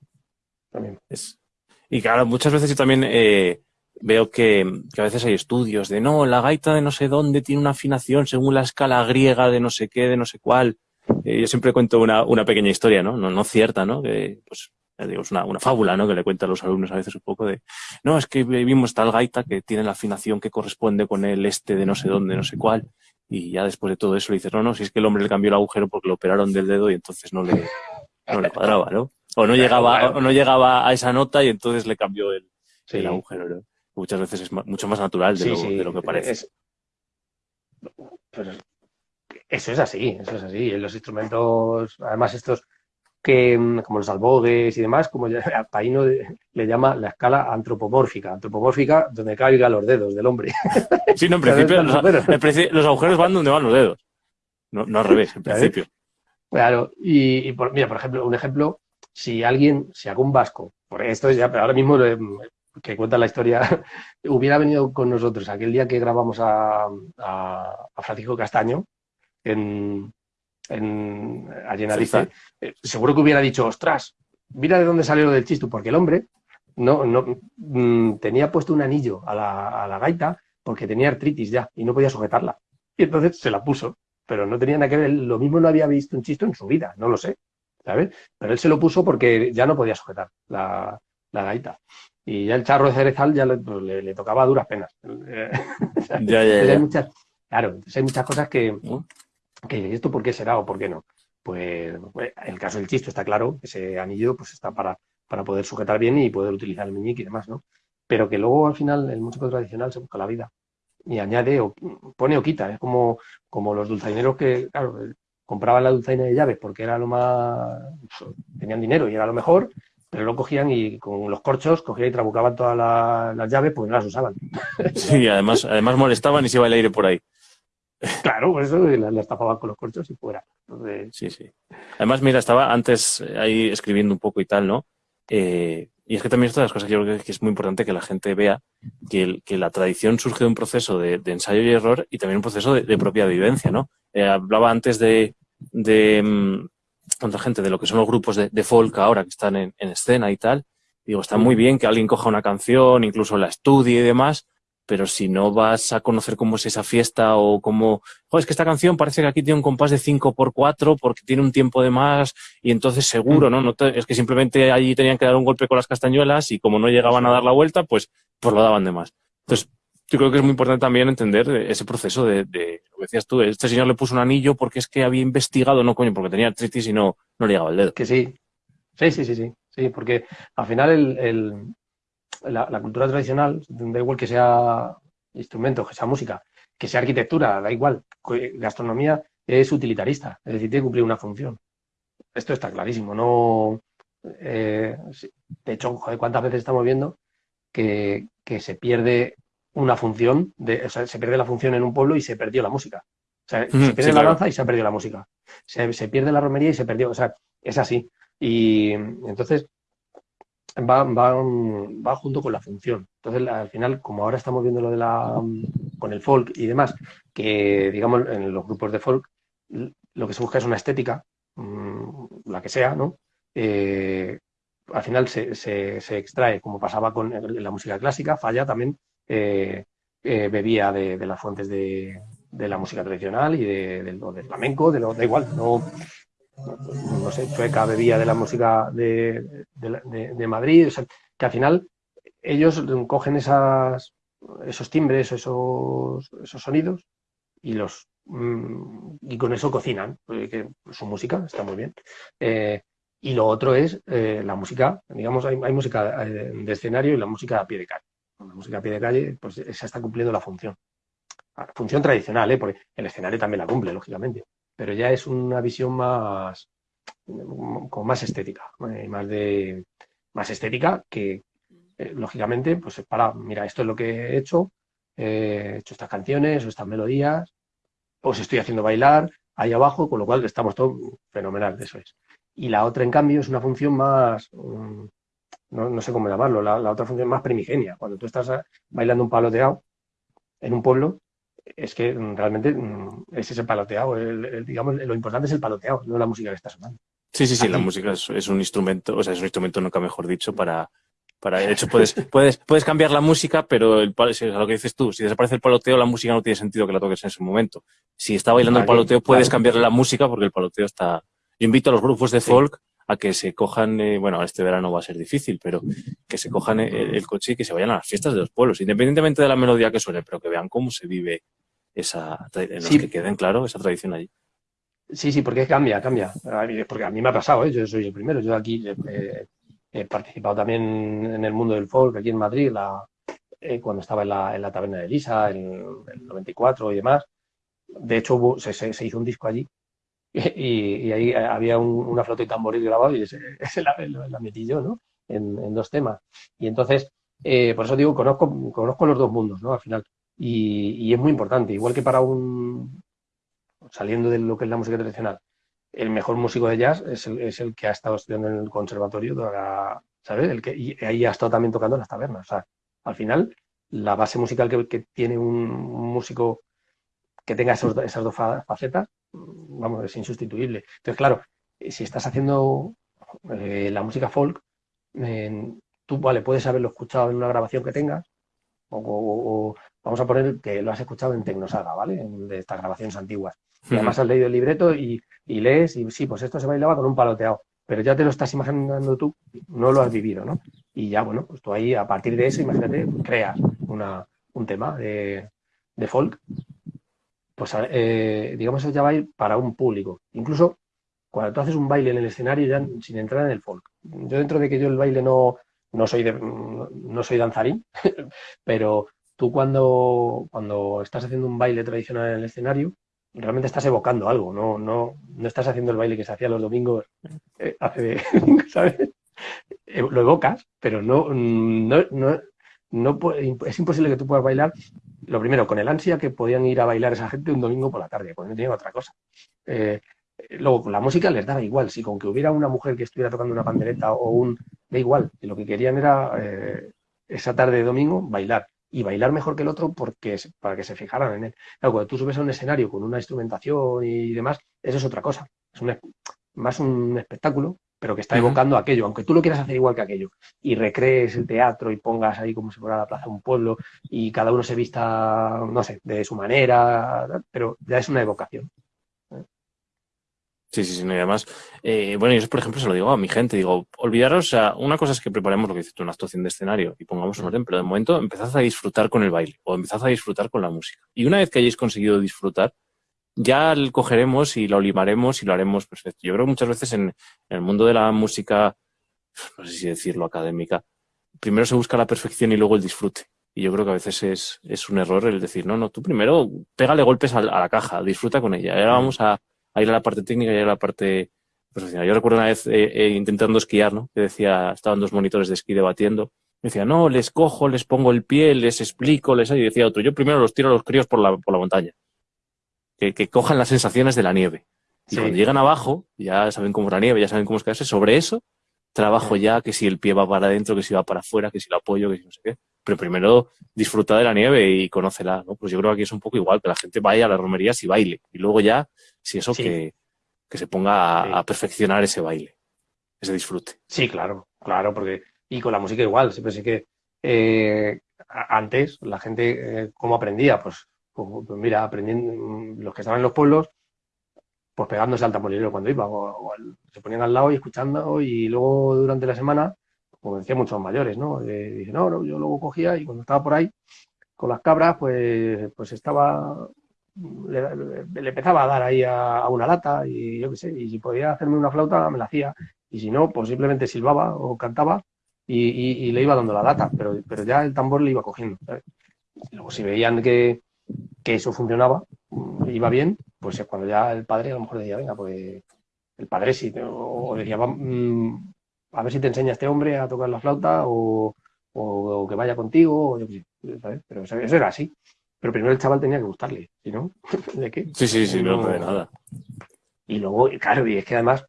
Y claro, muchas veces yo también eh, veo que, a veces hay estudios de no, la gaita de no sé dónde tiene una afinación según la escala griega de no sé qué, de no sé cuál. Eh, yo siempre cuento una, una pequeña historia, ¿no? No, no cierta, ¿no? Que, pues, digo, es una, una, fábula, ¿no? Que le cuenta a los alumnos a veces un poco de, no, es que vimos tal gaita que tiene la afinación que corresponde con el este de no sé dónde, no sé cuál. y ya después de todo eso le dices, no, no, si es que el hombre le cambió el agujero porque lo operaron del dedo y entonces no le, no le cuadraba, ¿no? O no llegaba, o no llegaba a esa nota y entonces le cambió el, el agujero, ¿no? Muchas veces es mucho más natural de, lo, de lo, que parece. Eso es así, eso es así. Los instrumentos, además estos que, mm, como los albogues y demás, como ya, Paino le llama la escala antropomórfica, antropomórfica donde caigan los dedos del hombre. Sí, no, en principio, los, agujeros van donde van los dedos, no, no al revés, en principio. Claro, y, por, mira, por ejemplo, un ejemplo, si alguien, si algún vasco, por esto ya, pero ahora mismo que cuenta la historia, hubiera venido con nosotros aquel día que grabamos a, a Francisco Castaño en, en, allí en eh, seguro que hubiera dicho, ostras, mira de dónde salió lo del chistu, porque el hombre no, no mm, tenía puesto un anillo a la, a la, gaita porque tenía artritis ya y no podía sujetarla. Y entonces se la puso, pero no tenía nada que ver, lo mismo no había visto un chisto en su vida, no lo sé, ¿sabes? Pero él se lo puso porque ya no podía sujetar la, la gaita. Y ya el charro de cerezal ya le, pues, le, tocaba a duras penas. ya, ya, ya. Hay muchas, claro, hay muchas cosas que. Que esto por qué será o por qué no. Pues en pues, el caso del chisto está claro, ese anillo pues está para, para poder sujetar bien y poder utilizar el meñique y demás, ¿no? Pero que luego al final el músico tradicional se busca la vida y añade o pone o quita, es como, como los dulzaineros que, claro, compraban la dulzaina de llaves porque era lo más, tenían dinero y era lo mejor, pero lo cogían y con los corchos cogían y trabucaban todas las, llaves porque no las usaban. Sí, además, además molestaban y se iba el aire por ahí. Claro, por eso las, tapaban con los corchos y fuera. Sí, sí. Además, mira, estaba antes ahí escribiendo un poco y tal, ¿no? Eh, y es que también es de las cosas que yo creo que es muy importante que la gente vea que, la tradición surge de un proceso de, ensayo y error y también un proceso de, propia vivencia, ¿no? Eh, hablaba antes de, de mm, gente de lo que son los grupos de, folk ahora que están en, en escena y tal. Digo, está muy bien que alguien coja una canción, incluso la estudie y demás, pero si no vas a conocer cómo es esa fiesta o cómo, joder, es que esta canción parece que aquí tiene un compás de 5 por 4 porque tiene un tiempo de más y entonces seguro, mm. ¿no? no es que simplemente allí tenían que dar un golpe con las castañuelas y como no llegaban a dar la vuelta, pues, pues lo daban de más. Entonces, yo creo que es muy importante también entender ese proceso de, de, lo que decías tú, este señor le puso un anillo porque es que había investigado, no coño, porque tenía artritis y no, no le llegaba el dedo. Que sí, sí, sí, sí, sí, sí porque al final el la, cultura tradicional, da igual que sea instrumento, que sea música, que sea arquitectura, da igual, gastronomía es utilitarista, es decir, tiene que cumplir una función. Esto está clarísimo, no... Eh, de hecho, ¿cuántas veces estamos viendo que, se pierde una función, de, o sea, se pierde la función en un pueblo y se perdió la música? O sea, se pierde la danza y se ha perdido la música. Se, se, pierde la romería y se perdió. O sea, es así. Y entonces, va, va, va junto con la función. Entonces, al final, como ahora estamos viendo lo de la con el folk y demás, que digamos en los grupos de folk lo que se busca es una estética, mm, la que sea, ¿no? Eh, al final se, se, extrae, como pasaba con la música clásica, falla también, eh, eh, bebía de, las fuentes de, de, la música tradicional y de, del flamenco, de lo, da igual, no, no sé, Chueca bebía de la música de, de, Madrid, o sea, que al final ellos cogen esas, esos timbres, esos, esos sonidos y los mm, y con eso cocinan, su música está muy bien. Eh, y lo otro es eh, la música, digamos, hay, hay, música eh, de escenario y la música a pie de calle. La música a pie de calle, pues esa está cumpliendo la función. La función tradicional, ¿eh? porque el escenario también la cumple, lógicamente pero ya es una visión más con más estética, eh, más de más estética que eh, lógicamente pues para mira esto es lo que he hecho he hecho estas canciones o estas melodías os estoy haciendo bailar ahí abajo con lo cual estamos todos fenomenal eso es. Y la otra en cambio es una función más mm, no, sé cómo llamarlo la, la, otra función más primigenia. Cuando tú estás bailando un paloteado en un pueblo es que realmente mm, es ese paloteado. digamos, lo importante es el paloteado, no la música que está sonando. Sí, sí, sí, la música es, un instrumento, o sea, es un instrumento nunca mejor dicho para, para de hecho puedes, puedes, puedes cambiar la música, pero el, lo que dices tú, si desaparece el paloteo, la música no tiene sentido que la toques en ese momento. Si está bailando el paloteo, puedes cambiarle la música porque el paloteo está. Yo invito a los grupos de folk a que se cojan, eh, bueno, este verano va a ser difícil, pero que se cojan el, coche y que se vayan a las fiestas de los pueblos, independientemente de la melodía que suene, pero que vean cómo se vive esa, en los que queden, claro, esa tradición allí. Sí, sí, porque cambia, cambia. Porque a mí me ha pasado, ¿eh? yo soy el primero. Yo aquí he participado también en el mundo del folk, aquí en Madrid, la, eh, cuando estaba en la, en la taberna de Lisa, en el 94 y demás. De hecho, se, se, hizo un disco allí y, ahí había una flauta y tamboril grabado y ese, la, la, metí yo, ¿no? En, en, dos temas. Y entonces, eh, por eso digo, conozco, conozco los dos mundos, ¿no? Al final. Y, y, es muy importante. Igual que para un, saliendo de lo que es la música tradicional, el mejor músico de jazz es el, es el que ha estado estudiando en el conservatorio, ¿sabes? El que, y ahí ha estado también tocando en las tabernas. O sea, al final, la base musical que, tiene un, músico que tenga esas dos facetas, vamos, es insustituible. Entonces, claro, si estás haciendo eh, la música folk, tú, vale, puedes haberlo escuchado en una grabación que tengas, o, vamos a poner que lo has escuchado en Tecnosaga, ¿vale? de estas grabaciones antiguas. Y además has leído el libreto y, y, lees y sí, pues esto se bailaba con un paloteado. Pero ya te lo estás imaginando tú, no lo has vivido, ¿no? Y ya, bueno, pues tú ahí, a partir de eso, imagínate, creas una, un tema de, de folk. Pues, eh, digamos, eso ya va para un público. Incluso cuando tú haces un baile en el escenario, ya sin entrar en el folk. Yo, dentro de que yo el baile no, no soy, de, no soy danzarín, pero tú cuando, cuando estás haciendo un baile tradicional en el escenario, realmente estás evocando algo, no, no, no estás haciendo el baile que se hacía los domingos eh, hace, ¿sabes? Eh, lo evocas, pero no, no, no, no, es imposible que tú puedas bailar, lo primero, con el ansia que podían ir a bailar esa gente un domingo por la tarde, porque no tenían otra cosa. Eh, luego, con la música les daba igual, si con que hubiera una mujer que estuviera tocando una pandereta o un... da igual, lo que querían era esa tarde de domingo bailar y bailar mejor que el otro porque para que se fijaran en él. Cuando tú subes a un escenario con una instrumentación y demás, eso es otra cosa. Es más un espectáculo, pero que está evocando aquello, aunque tú lo quieras hacer igual que aquello, y recrees el teatro y pongas ahí como si fuera la plaza de un pueblo y cada uno se vista, no sé, de su manera, pero ya es una evocación. Sí, sí, sí, no, y además, eh, bueno, yo por ejemplo se lo digo a mi gente, digo, olvidaros, o sea, una cosa es que preparemos lo que dices tú, una actuación de escenario y pongamos un orden, pero de momento empezad a disfrutar con el baile o empezad a disfrutar con la música. Y una vez que hayáis conseguido disfrutar, ya lo cogeremos y lo limaremos y lo haremos perfecto. Yo creo que muchas veces en, el mundo de la música, no sé si decirlo académica, primero se busca la perfección y luego el disfrute. Y yo creo que a veces es, es un error el decir, no, no, tú primero pégale golpes a, a la caja, disfruta con ella. Ahora vamos a, ahí era la parte técnica y ahí la parte profesional. Yo recuerdo una vez eh, eh, intentando esquiar, ¿no? Que decía, estaban dos monitores de esquí debatiendo. Me decía, no, les cojo, les pongo el pie, les explico, les... Y decía otro, yo primero los tiro a los críos por la, por la montaña. Que, que cojan las sensaciones de la nieve. Y cuando llegan abajo, ya saben cómo es la nieve, ya saben cómo es caerse. Sobre eso, trabajo ya que si el pie va para adentro, que si va para afuera, que si lo apoyo, que si no sé qué. Pero primero disfruta de la nieve y conócela, ¿no? Pues yo creo que aquí es un poco igual, que la gente vaya a las romerías y baile. Y luego ya si eso que, se ponga a, perfeccionar ese baile, ese disfrute. Sí, claro, claro, porque y con la música igual, siempre sé que eh, antes la gente, eh, ¿cómo aprendía? Pues, pues, pues, mira, aprendiendo, mm, los que estaban en los pueblos, pues pegándose al tamborilero cuando iba, o, se ponían al lado y escuchando, y luego durante la semana, como decían muchos mayores, ¿no? Eh, no, no, yo luego cogía y cuando estaba por ahí con las cabras, pues, pues estaba le, empezaba a dar ahí a, una lata y yo qué sé, y si podía hacerme una flauta me la hacía, y si no, pues simplemente silbaba o cantaba y, le iba dando la lata, pero, pero ya el tambor le iba cogiendo. luego si veían que, eso funcionaba, iba bien, pues es cuando ya el padre a lo mejor decía, venga, pues el padre sí, o decía, mm, a ver si te enseña este hombre a tocar la flauta o, que vaya contigo, o yo qué sé, Pero eso era así. Pero primero el chaval tenía que gustarle, ¿sí no? ¿De qué? Sí, sí, sí, no, de nada. Y luego, claro, y es que además,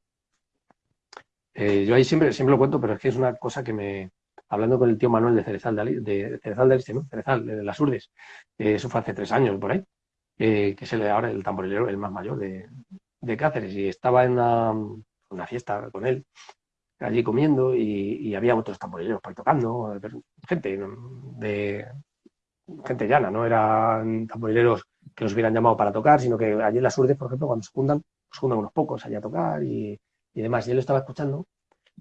eh, yo ahí siempre, siempre lo cuento, pero es que es una cosa que me, hablando con el tío Manuel de Cerezal de, de Cerezal Este, ¿no? Cerezal, de las eso fue hace tres años por ahí, que es el, ahora el tamborilero, el más mayor de, de Cáceres, y estaba en una, fiesta con él, allí comiendo, y, había otros tamborileros por ahí tocando, gente de, gente llana, no eran tamborileros que los hubieran llamado para tocar, sino que allí en las urdes, por ejemplo, cuando se juntan, se juntan unos pocos allá a tocar y, demás. Y él lo estaba escuchando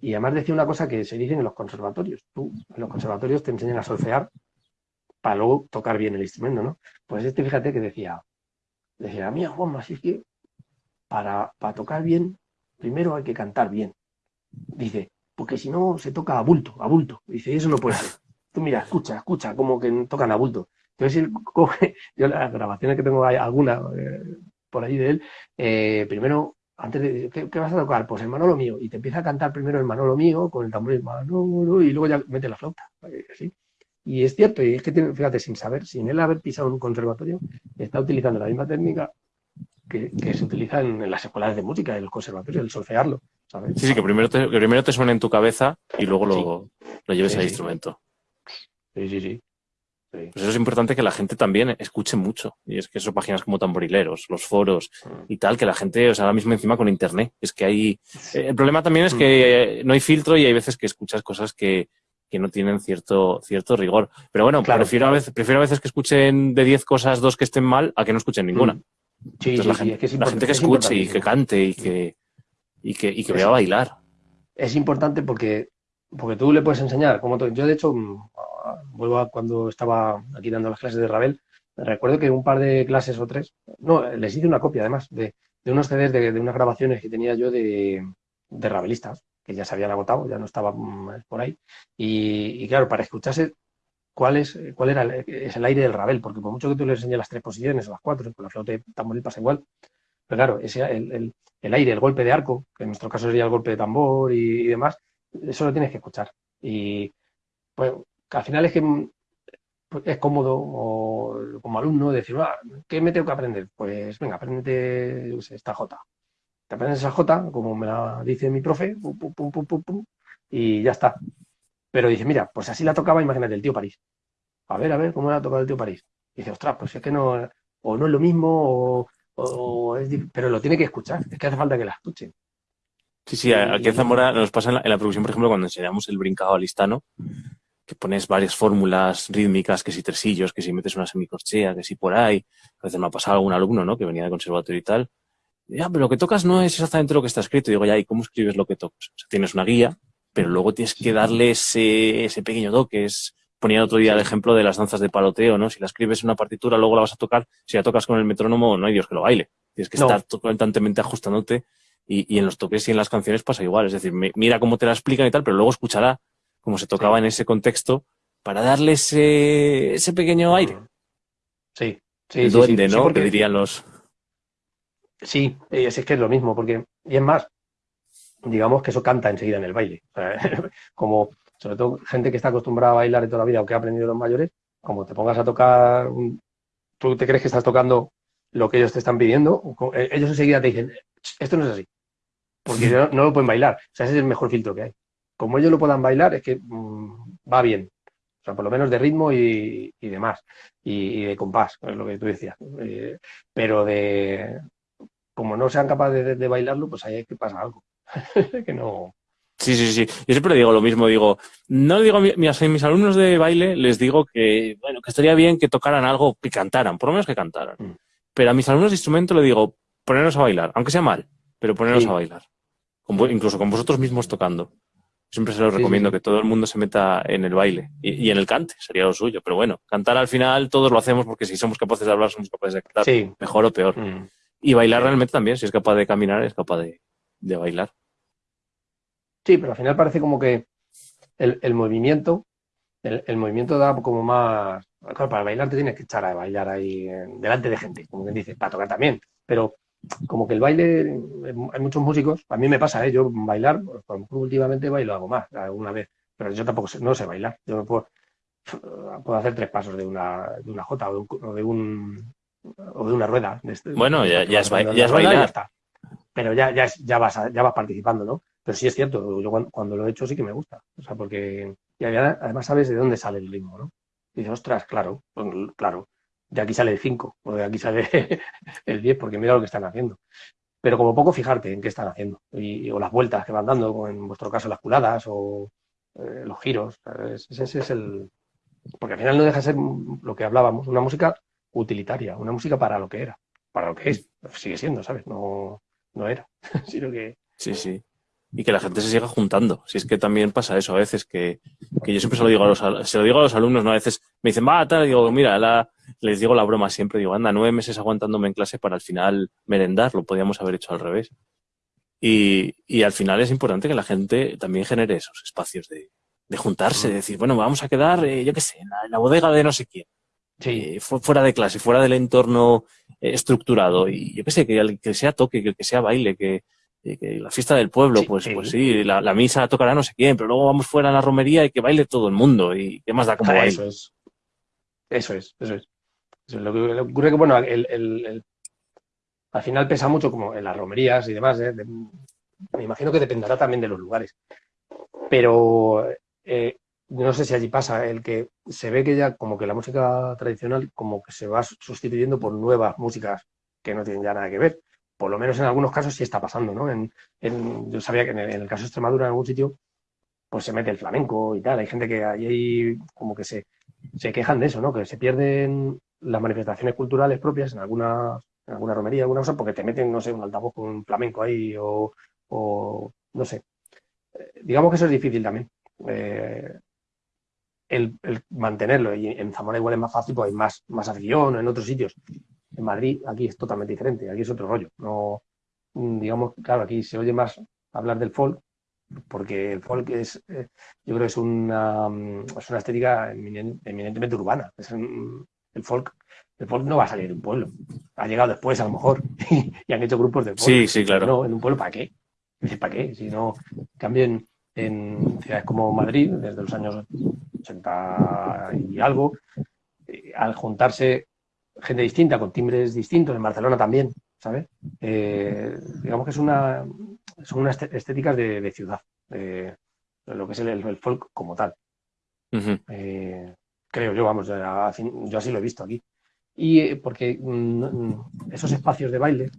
y además decía una cosa que se dice en los conservatorios. Tú, en los conservatorios te enseñan a solfear para luego tocar bien el instrumento, ¿no? Pues este, fíjate que decía, decía, mía, Juanma, es que para, para tocar bien, primero hay que cantar bien. Dice, porque si no se toca a bulto, a bulto. Dice, eso no puede ser. Tú mira, escucha, escucha, como que tocan a bulto. Entonces coge, yo las grabaciones que tengo hay alguna eh, por ahí de él, eh, primero, antes de, ¿qué, vas a tocar? Pues el Manolo mío. Y te empieza a cantar primero el Manolo mío con el tambor Manolo y luego ya mete la flauta. Y es cierto, y es que, tiene, fíjate, sin saber, sin él haber pisado un conservatorio, está utilizando la misma técnica que, se utiliza en, las escuelas de música, el conservatorio, el solfearlo. ¿sabes? Sí, sí, que primero te, que primero te suena en tu cabeza y luego lo, lo lleves al instrumento. Sí, sí, sí. Pues eso es importante que la gente también escuche mucho. Y es que eso páginas como tamborileros, los foros mm. y tal, que la gente, o sea, ahora mismo encima con internet. Es que hay. El problema también es que mm. no hay filtro y hay veces que escuchas cosas que, que no tienen cierto, cierto rigor. Pero bueno, prefiero, a veces, prefiero a veces que escuchen de 10 cosas dos que estén mal a que no escuchen ninguna. Mm. Sí, la, gente, que la gente que escuche y que cante y que, y que, y que vaya a bailar. Es importante porque, porque tú le puedes enseñar. Como yo, de hecho, vuelvo a cuando estaba aquí dando las clases de Ravel, recuerdo que un par de clases o tres, no, les hice una copia además de, de unos CDs de, de, unas grabaciones que tenía yo de, de Ravelistas que ya se habían agotado, ya no estaban por ahí. Y, claro, para escucharse cuál cuál era el, es el aire del rabel, porque por mucho que tú le enseñes las tres posiciones o las cuatro, con la flauta de tambor pasa igual, pero claro, ese, el, el, aire, el golpe de arco, que en nuestro caso sería el golpe de tambor y, demás, eso lo tienes que escuchar. Y pues al final es que pues, es cómodo o, como alumno decir, ah, ¿qué me tengo que aprender? Pues venga, aprende esta J te aprendes esa J, como me la dice mi profe, pum, pum, pum, pum, pum, y ya está. Pero dice, mira, pues así la tocaba, imagínate, el tío París. A ver, a ver, ¿cómo la ha tocado el tío París? Y dice, ostras, pues es que no, o no es lo mismo, o, es pero lo tiene que escuchar, es que hace falta que la escuche. Sí, sí, aquí en Zamora nos pasa en la, en producción, por ejemplo, cuando enseñamos el brincado al listano, que pones varias fórmulas rítmicas, que si tresillos, que si metes una semicorchea, que si por ahí. A veces me ha pasado algún alumno, ¿no? Que venía de conservatorio y tal, ya, pero lo que tocas no es exactamente lo que está escrito. digo, ya, ¿y cómo escribes lo que tocas? O sea, tienes una guía, pero luego tienes que darle ese, ese pequeño toque. Es, ponía otro día el ejemplo de las danzas de paloteo, ¿no? Si la escribes en una partitura, luego la vas a tocar. Si la tocas con el metrónomo, no hay Dios que lo baile. Tienes que estar constantemente ajustándote. Y, y, en los toques y en las canciones pasa igual. Es decir, mira cómo te la explican y tal, pero luego escuchará cómo se tocaba en ese contexto para darle ese, ese pequeño aire. Sí, sí. El duende, ¿no? Que dirían los, Sí, es, que es lo mismo, porque, y es más, digamos que eso canta enseguida en el baile. como, sobre todo, gente que está acostumbrada a bailar de toda la vida o que ha aprendido los mayores, como te pongas a tocar, tú te crees que estás tocando lo que ellos te están pidiendo, eh, ellos enseguida te dicen, esto no es así, porque no, lo pueden bailar. O sea, ese es el mejor filtro que hay. Como ellos lo puedan bailar, es que mm, va bien. O sea, por lo menos de ritmo y, demás. Y, de compás, es lo que tú decías. Eh, pero de, como no sean capaces de, bailarlo, pues ahí hay que pasar algo. que no. Sí, sí, sí. Yo siempre digo lo mismo, digo, no le digo a, mis alumnos de baile, les digo que, bueno, que estaría bien que tocaran algo, que cantaran, por lo menos que cantaran. Mm. Pero a mis alumnos de instrumento le digo, ponernos a bailar, aunque sea mal, pero ponernos a bailar. incluso con vosotros mismos tocando. Siempre se los recomiendo que todo el mundo se meta en el baile y, en el cante, sería lo suyo. Pero bueno, cantar al final todos lo hacemos porque si somos capaces de hablar, somos capaces de cantar, mejor o peor. Mm. Y bailar realmente también, si es capaz de caminar, es capaz de, bailar. Sí, pero al final parece como que el, movimiento, el, movimiento da como más. Claro, para bailar te tienes que echar a bailar ahí delante de gente, como quien dice, para tocar también. Pero como que el baile, hay muchos músicos, a mí me pasa, ¿eh? yo bailar, pues, últimamente bailo algo más, alguna vez, pero yo tampoco sé, no sé bailar. Yo puedo, puedo hacer tres pasos de una, de una jota o de un, o de una rueda. Este, bueno, ya, ya, es, ya bailar. Pero ya, ya, ya, vas ya vas participando, ¿no? Pero sí es cierto, yo cuando, lo he hecho sí que me gusta. O sea, porque y además sabes de dónde sale el ritmo, ¿no? Y dices, ostras, claro, pues, claro, aquí sale el 5, o de aquí sale el 10, porque mira lo que están haciendo. Pero como poco fijarte en qué están haciendo, y, o las vueltas que van dando, en vuestro caso las culadas, o eh, los giros. Ese es el. Porque al final no deja de ser lo que hablábamos, una música utilitaria, una música para lo que era, para lo que es, sigue siendo, ¿sabes? No, no era, sino que... Sí, sí. Y que la gente se siga juntando. Si es que también pasa eso a veces, que, que yo siempre se lo digo a los, se lo digo a los alumnos, ¿no? A veces me dicen, va, tal, y digo, mira, la, les digo la broma siempre, digo, anda, nueve meses aguantándome en clase para al final merendar, lo podíamos haber hecho al revés. Y, y al final es importante que la gente también genere esos espacios de, de juntarse, de decir, bueno, vamos a quedar, eh, yo qué sé, en la, bodega de no sé quién. Sí. Eh, fuera de clase, fuera del entorno eh, estructurado. Y yo qué sé, que, que sea toque, que, que sea baile, que, que la fiesta del pueblo, pues, pues sí, la, la, misa tocará no sé quién, pero luego vamos fuera a la romería y que baile todo el mundo. ¿Y qué más da como baile? Eso es. Eso es, eso es. Lo que le ocurre que, bueno, el, el, al final pesa mucho como en las romerías y demás. me imagino que dependerá también de los lugares. Pero eh, no sé si allí pasa, el que se ve que ya como que la música tradicional como que se va sustituyendo por nuevas músicas que no tienen ya nada que ver. Por lo menos en algunos casos sí está pasando, ¿no? En, yo sabía que en el, caso de Extremadura, en algún sitio, pues se mete el flamenco y tal. Hay gente que allí como que se, se quejan de eso, ¿no? Que se pierden las manifestaciones culturales propias en alguna, en alguna romería, alguna cosa, porque te meten, no sé, un altavoz con un flamenco ahí o, o no sé. Eh, digamos que eso es difícil también. Eh, el, mantenerlo. Y en Zamora igual es más fácil, pues hay más, más afición en otros sitios. En Madrid aquí es totalmente diferente, aquí es otro rollo. No, mm, digamos, claro, aquí se oye más hablar del folk, porque el folk es, eh, yo creo que es una, mm, es una estética eminentemente urbana. Es el folk el folk no va a salir de un pueblo. Ha llegado después, a lo mejor, y han hecho grupos de folk. Sí, sí, claro. No, en un pueblo, ¿para qué? ¿para qué? Si no, cambien en ciudades como Madrid, desde los años 80 y algo, eh, al juntarse gente distinta, con timbres distintos, en Barcelona también, ¿sabes? Eh, digamos que es una, son unas estéticas de, ciudad, de, lo que es el, folk como tal. Eh, creo yo, vamos, yo así lo he visto aquí. Y porque mm, mm, esos espacios de baile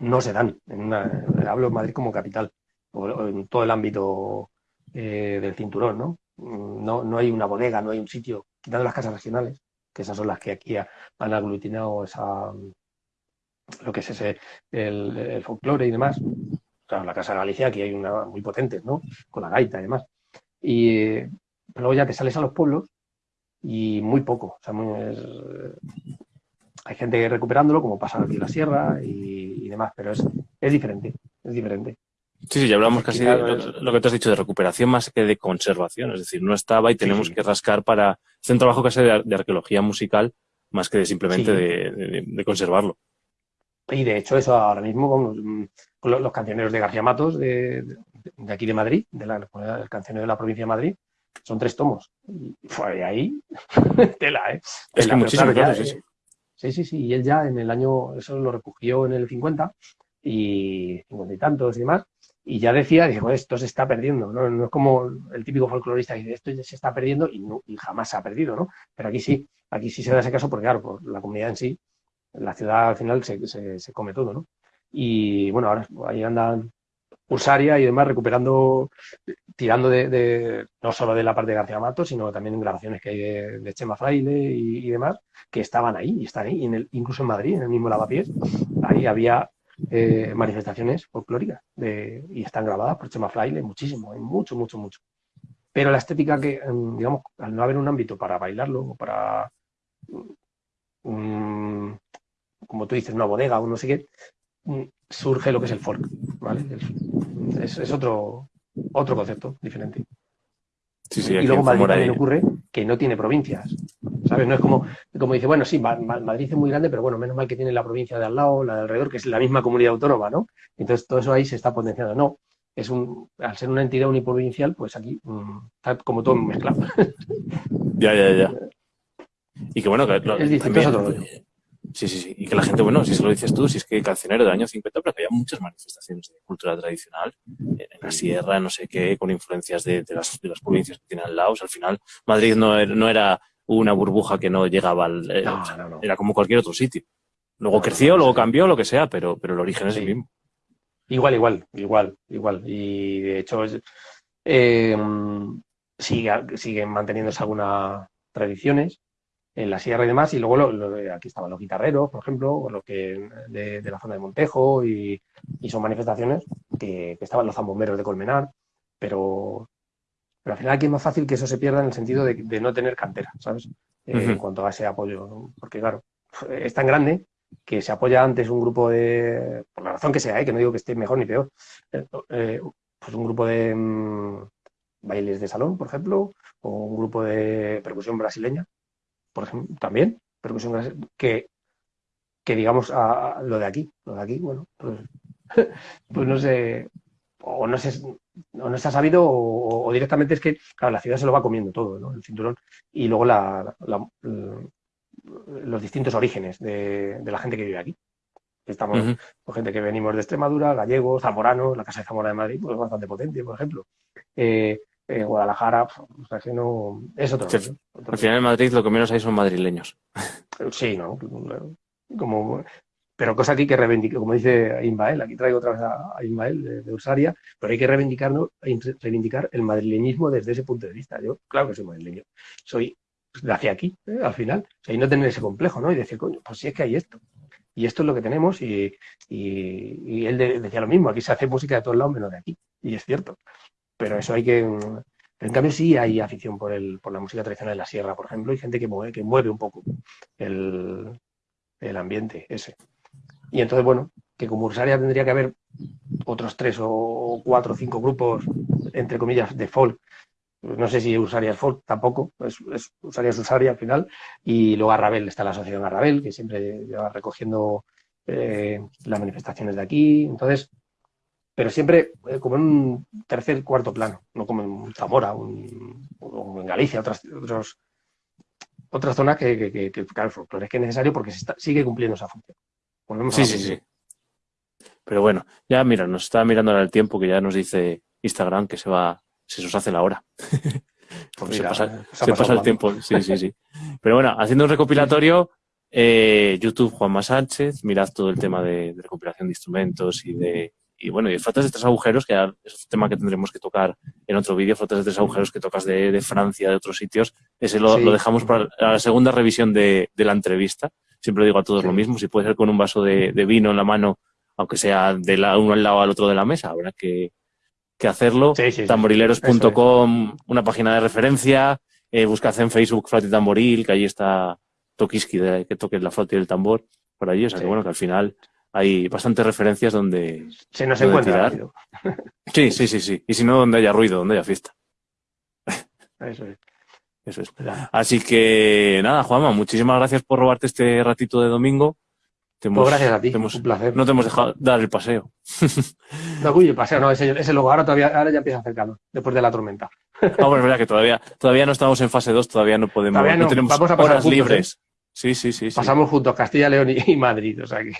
no se dan. En una, hablo de Madrid como capital o, en todo el ámbito eh, del cinturón, ¿no? Mm, ¿no? No hay una bodega, no hay un sitio, quitando las casas regionales, que esas son las que aquí han aglutinado esa, lo que es ese, el, folclore y demás. Claro, la Casa de Galicia aquí hay una muy potente, ¿no? Con la gaita y demás. Y luego ya te sales a los pueblos y muy poco. O sea, hay gente recuperándolo, como pasa aquí en la sierra y, y demás, pero es, es diferente, es diferente. Sí, sí, ya hablamos casi de lo, que te has dicho de recuperación más que de conservación. Es decir, no estaba y tenemos que rascar para... Es un trabajo casi de, de arqueología musical más que de simplemente de, conservarlo. Y de hecho eso ahora mismo con los, cancioneros de García Matos de, aquí de Madrid, de la, el cancionero de la provincia de Madrid, son tres tomos. Y fue ahí, tela, ¿eh? Es que muchísimo, sí, sí. sí, sí, sí. Y él ya en el año, eso lo recogió en el 50 y 50 y tantos y demás, y ya decía, dijo, esto se está perdiendo, ¿no? No es como el típico folclorista que dice, esto se está perdiendo y, no, y jamás se ha perdido, ¿no? Pero aquí sí, aquí sí se da ese caso porque, claro, por la comunidad en sí, la ciudad al final se, se, come todo, ¿no? Y bueno, ahora ahí andan Pulsaria y demás recuperando, tirando de, no solo de la parte de García Mato, sino también en grabaciones que hay de, Chema Fraile y, demás, que estaban ahí y están ahí, en el, incluso en Madrid, en el mismo Lavapiés, ahí había eh, manifestaciones folclóricas de, y están grabadas por Chema Fraile, muchísimo, hay mucho, mucho, mucho. Pero la estética que, em, digamos, al no haber un ámbito para bailarlo o para, mm, como tú dices, una bodega o no sé qué, mm, surge lo que es el folk, ¿vale? Es, es otro, otro concepto diferente y luego Madrid también ocurre que no tiene provincias. ¿Sabes? No es como, como dice, bueno, sí, Madrid es muy grande, pero bueno, menos mal que tiene la provincia de al lado, la de alrededor, que es la misma comunidad autónoma, ¿no? Entonces todo eso ahí se está potenciando. No, es un, al ser una entidad uniprovincial, pues aquí mm, está como todo mezclado. Ya, ya, ya. Y que bueno, que es distinto, otro Sí, sí, sí. Y que la gente, bueno, si se lo dices tú, si es que cancionero del año 50, pero que había muchas manifestaciones de cultura tradicional en la sierra, no sé qué, con influencias de, las, de las provincias que tienen al lado. al final, Madrid no era, no era una burbuja que no llegaba al... Eh, era como cualquier otro sitio. Luego creció, luego cambió, lo que sea, pero, pero el origen es el mismo. Igual, igual, igual, igual. Y de hecho, eh, sigue, siguen manteniéndose algunas tradiciones en la sierra y demás, y luego lo, aquí estaban los guitarreros, por ejemplo, o lo que de, la zona de Montejo, y, son manifestaciones que, estaban los zambomberos de Colmenar, pero, pero al final aquí es más fácil que eso se pierda en el sentido de, no tener cantera, ¿sabes? en cuanto a ese apoyo, porque claro, es tan grande que se apoya antes un grupo de, por la razón que sea, ¿eh? que no digo que esté mejor ni peor, eh, pues un grupo de mm, bailes de salón, por ejemplo, o un grupo de percusión brasileña, por ejemplo, también, percusión que, que digamos a, lo de aquí, lo de aquí, bueno, pues, pues no sé, o no se, no se ha sabido o, directamente es que, claro, la ciudad se lo va comiendo todo, ¿no? El cinturón. Y luego la, los distintos orígenes de, la gente que vive aquí. Estamos con gente que venimos de Extremadura, gallegos, zamoranos, la Casa de Zamora de Madrid, pues es bastante potente, por ejemplo. Eh, eh, Guadalajara, o sea que no. Es otro. Al final en Madrid lo que menos hay son madrileños. Sí, ¿no? Como pero cosa que hay que reivindicar, como dice Ismael, aquí traigo otra vez a, Ismael de, Ursaria, pero hay que reivindicar, reivindicar el madrileñismo desde ese punto de vista. Yo, claro que soy madrileño, soy de hacia aquí, ¿eh? al final, y no tener ese complejo, ¿no? Y decir, coño, pues sí es que hay esto. Y esto es lo que tenemos y, él decía lo mismo, aquí se hace música de todos lados menos de aquí, y es cierto. Pero eso hay que... En cambio sí hay afición por, el, por la música tradicional de la sierra, por ejemplo, y gente que mueve, que mueve un poco el, el ambiente ese. Y entonces, bueno, que como Ursaria tendría que haber otros tres o cuatro o cinco grupos, entre comillas, de folk. No sé si Ursaria es folk, tampoco, es, es Ursaria al final. Y luego Arrabel, está la asociación Arrabel, que siempre lleva recogiendo eh, las manifestaciones de aquí. Entonces, pero siempre eh, como en un tercer, cuarto plano, no como en Zamora o en Galicia, otras, otros, otras zonas que, que, que, que claro, es que es necesario porque se sigue cumpliendo esa función sí, sí, sí. Pero bueno, ya mira, nos está mirando ahora el tiempo que ya nos dice Instagram que se va, se nos hace la hora. Porque se pasa, se pasa el tiempo. Sí, sí, sí. Pero bueno, haciendo un recopilatorio, eh, YouTube Juanma Sánchez, mirad todo el tema de, recopilación de instrumentos y de y bueno, y flotas de tres agujeros, que es un tema que tendremos que tocar en otro vídeo, flotas de tres agujeros que tocas de, Francia, de otros sitios. Ese lo, dejamos para la segunda revisión de, de la entrevista siempre digo a todos lo mismo, si puede ser con un vaso de, vino en la mano, aunque sea de la, uno al lado al otro de la mesa, habrá que, hacerlo. Tamborileros.com, una página de referencia, eh, buscad en Facebook Flauta y Tamboril, que ahí está Tokiski, de, que toque la flauta y el tambor, por allí, o sea que bueno, que al final hay bastantes referencias donde se nos encuentra Sí, sí, sí, sí. Y si no, donde haya ruido, donde haya fiesta. Eso es. Eso es. Así que nada, Juanma, muchísimas gracias por robarte este ratito de domingo. pues gracias a ti, un placer. No te hemos dejado dar el paseo. No, uy, el paseo, no, ese, ese luego ahora todavía, ahora ya empieza a hacer calor, después de la tormenta. No, bueno, es verdad que todavía, todavía no estamos en fase 2, todavía no podemos, no, tenemos Vamos a pasar horas libres. ¿eh? Sí, sí, sí. Pasamos juntos Castilla, León y, Madrid, o sea que.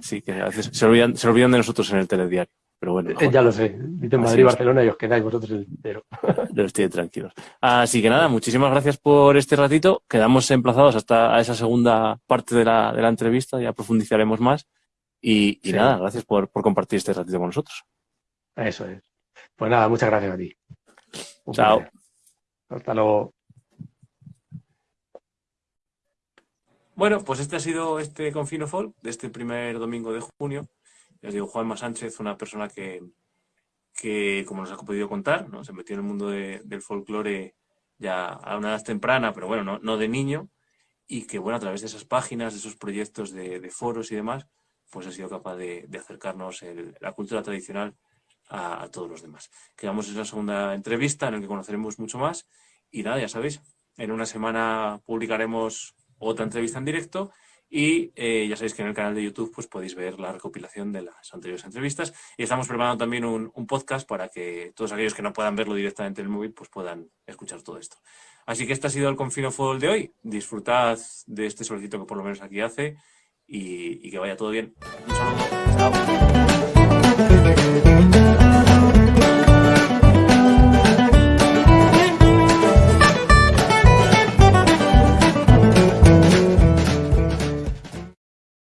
Sí, que a veces se olvidan, se olvidan de nosotros en el telediario. Pero bueno. Eh, ya lo sé. Dicen Madrid, Barcelona y os quedáis vosotros el entero. Lo estoy tranquilos. Así que nada, muchísimas gracias por este ratito. Quedamos emplazados hasta esa segunda parte de la, de la entrevista, ya profundizaremos más. Y, nada, gracias por, por, compartir este ratito con nosotros. Eso es. Pues nada, muchas gracias a ti. Chao. Hasta luego. Bueno, pues este ha sido este Confino Folk de este primer domingo de junio. Ya os digo, Juanma Sánchez, una persona que, que, como nos ha podido contar, ¿no? se metió en el mundo del folclore ya a una edad temprana, pero bueno, no, de niño, y que bueno, a través de esas páginas, de esos proyectos de, foros y demás, pues ha sido capaz de, acercarnos la cultura tradicional a, todos los demás. Quedamos en la segunda entrevista en la que conoceremos mucho más y nada, ya sabéis, en una semana publicaremos otra entrevista en directo y eh, ya sabéis que en el canal de YouTube pues, podéis ver la recopilación de las anteriores entrevistas. Y estamos preparando también un, podcast para que todos aquellos que no puedan verlo directamente en el móvil pues puedan escuchar todo esto. Así que este ha sido el Confino Fútbol de hoy. Disfrutad de este solecito que por lo menos aquí hace y, y que vaya todo bien. Un saludo. Chao.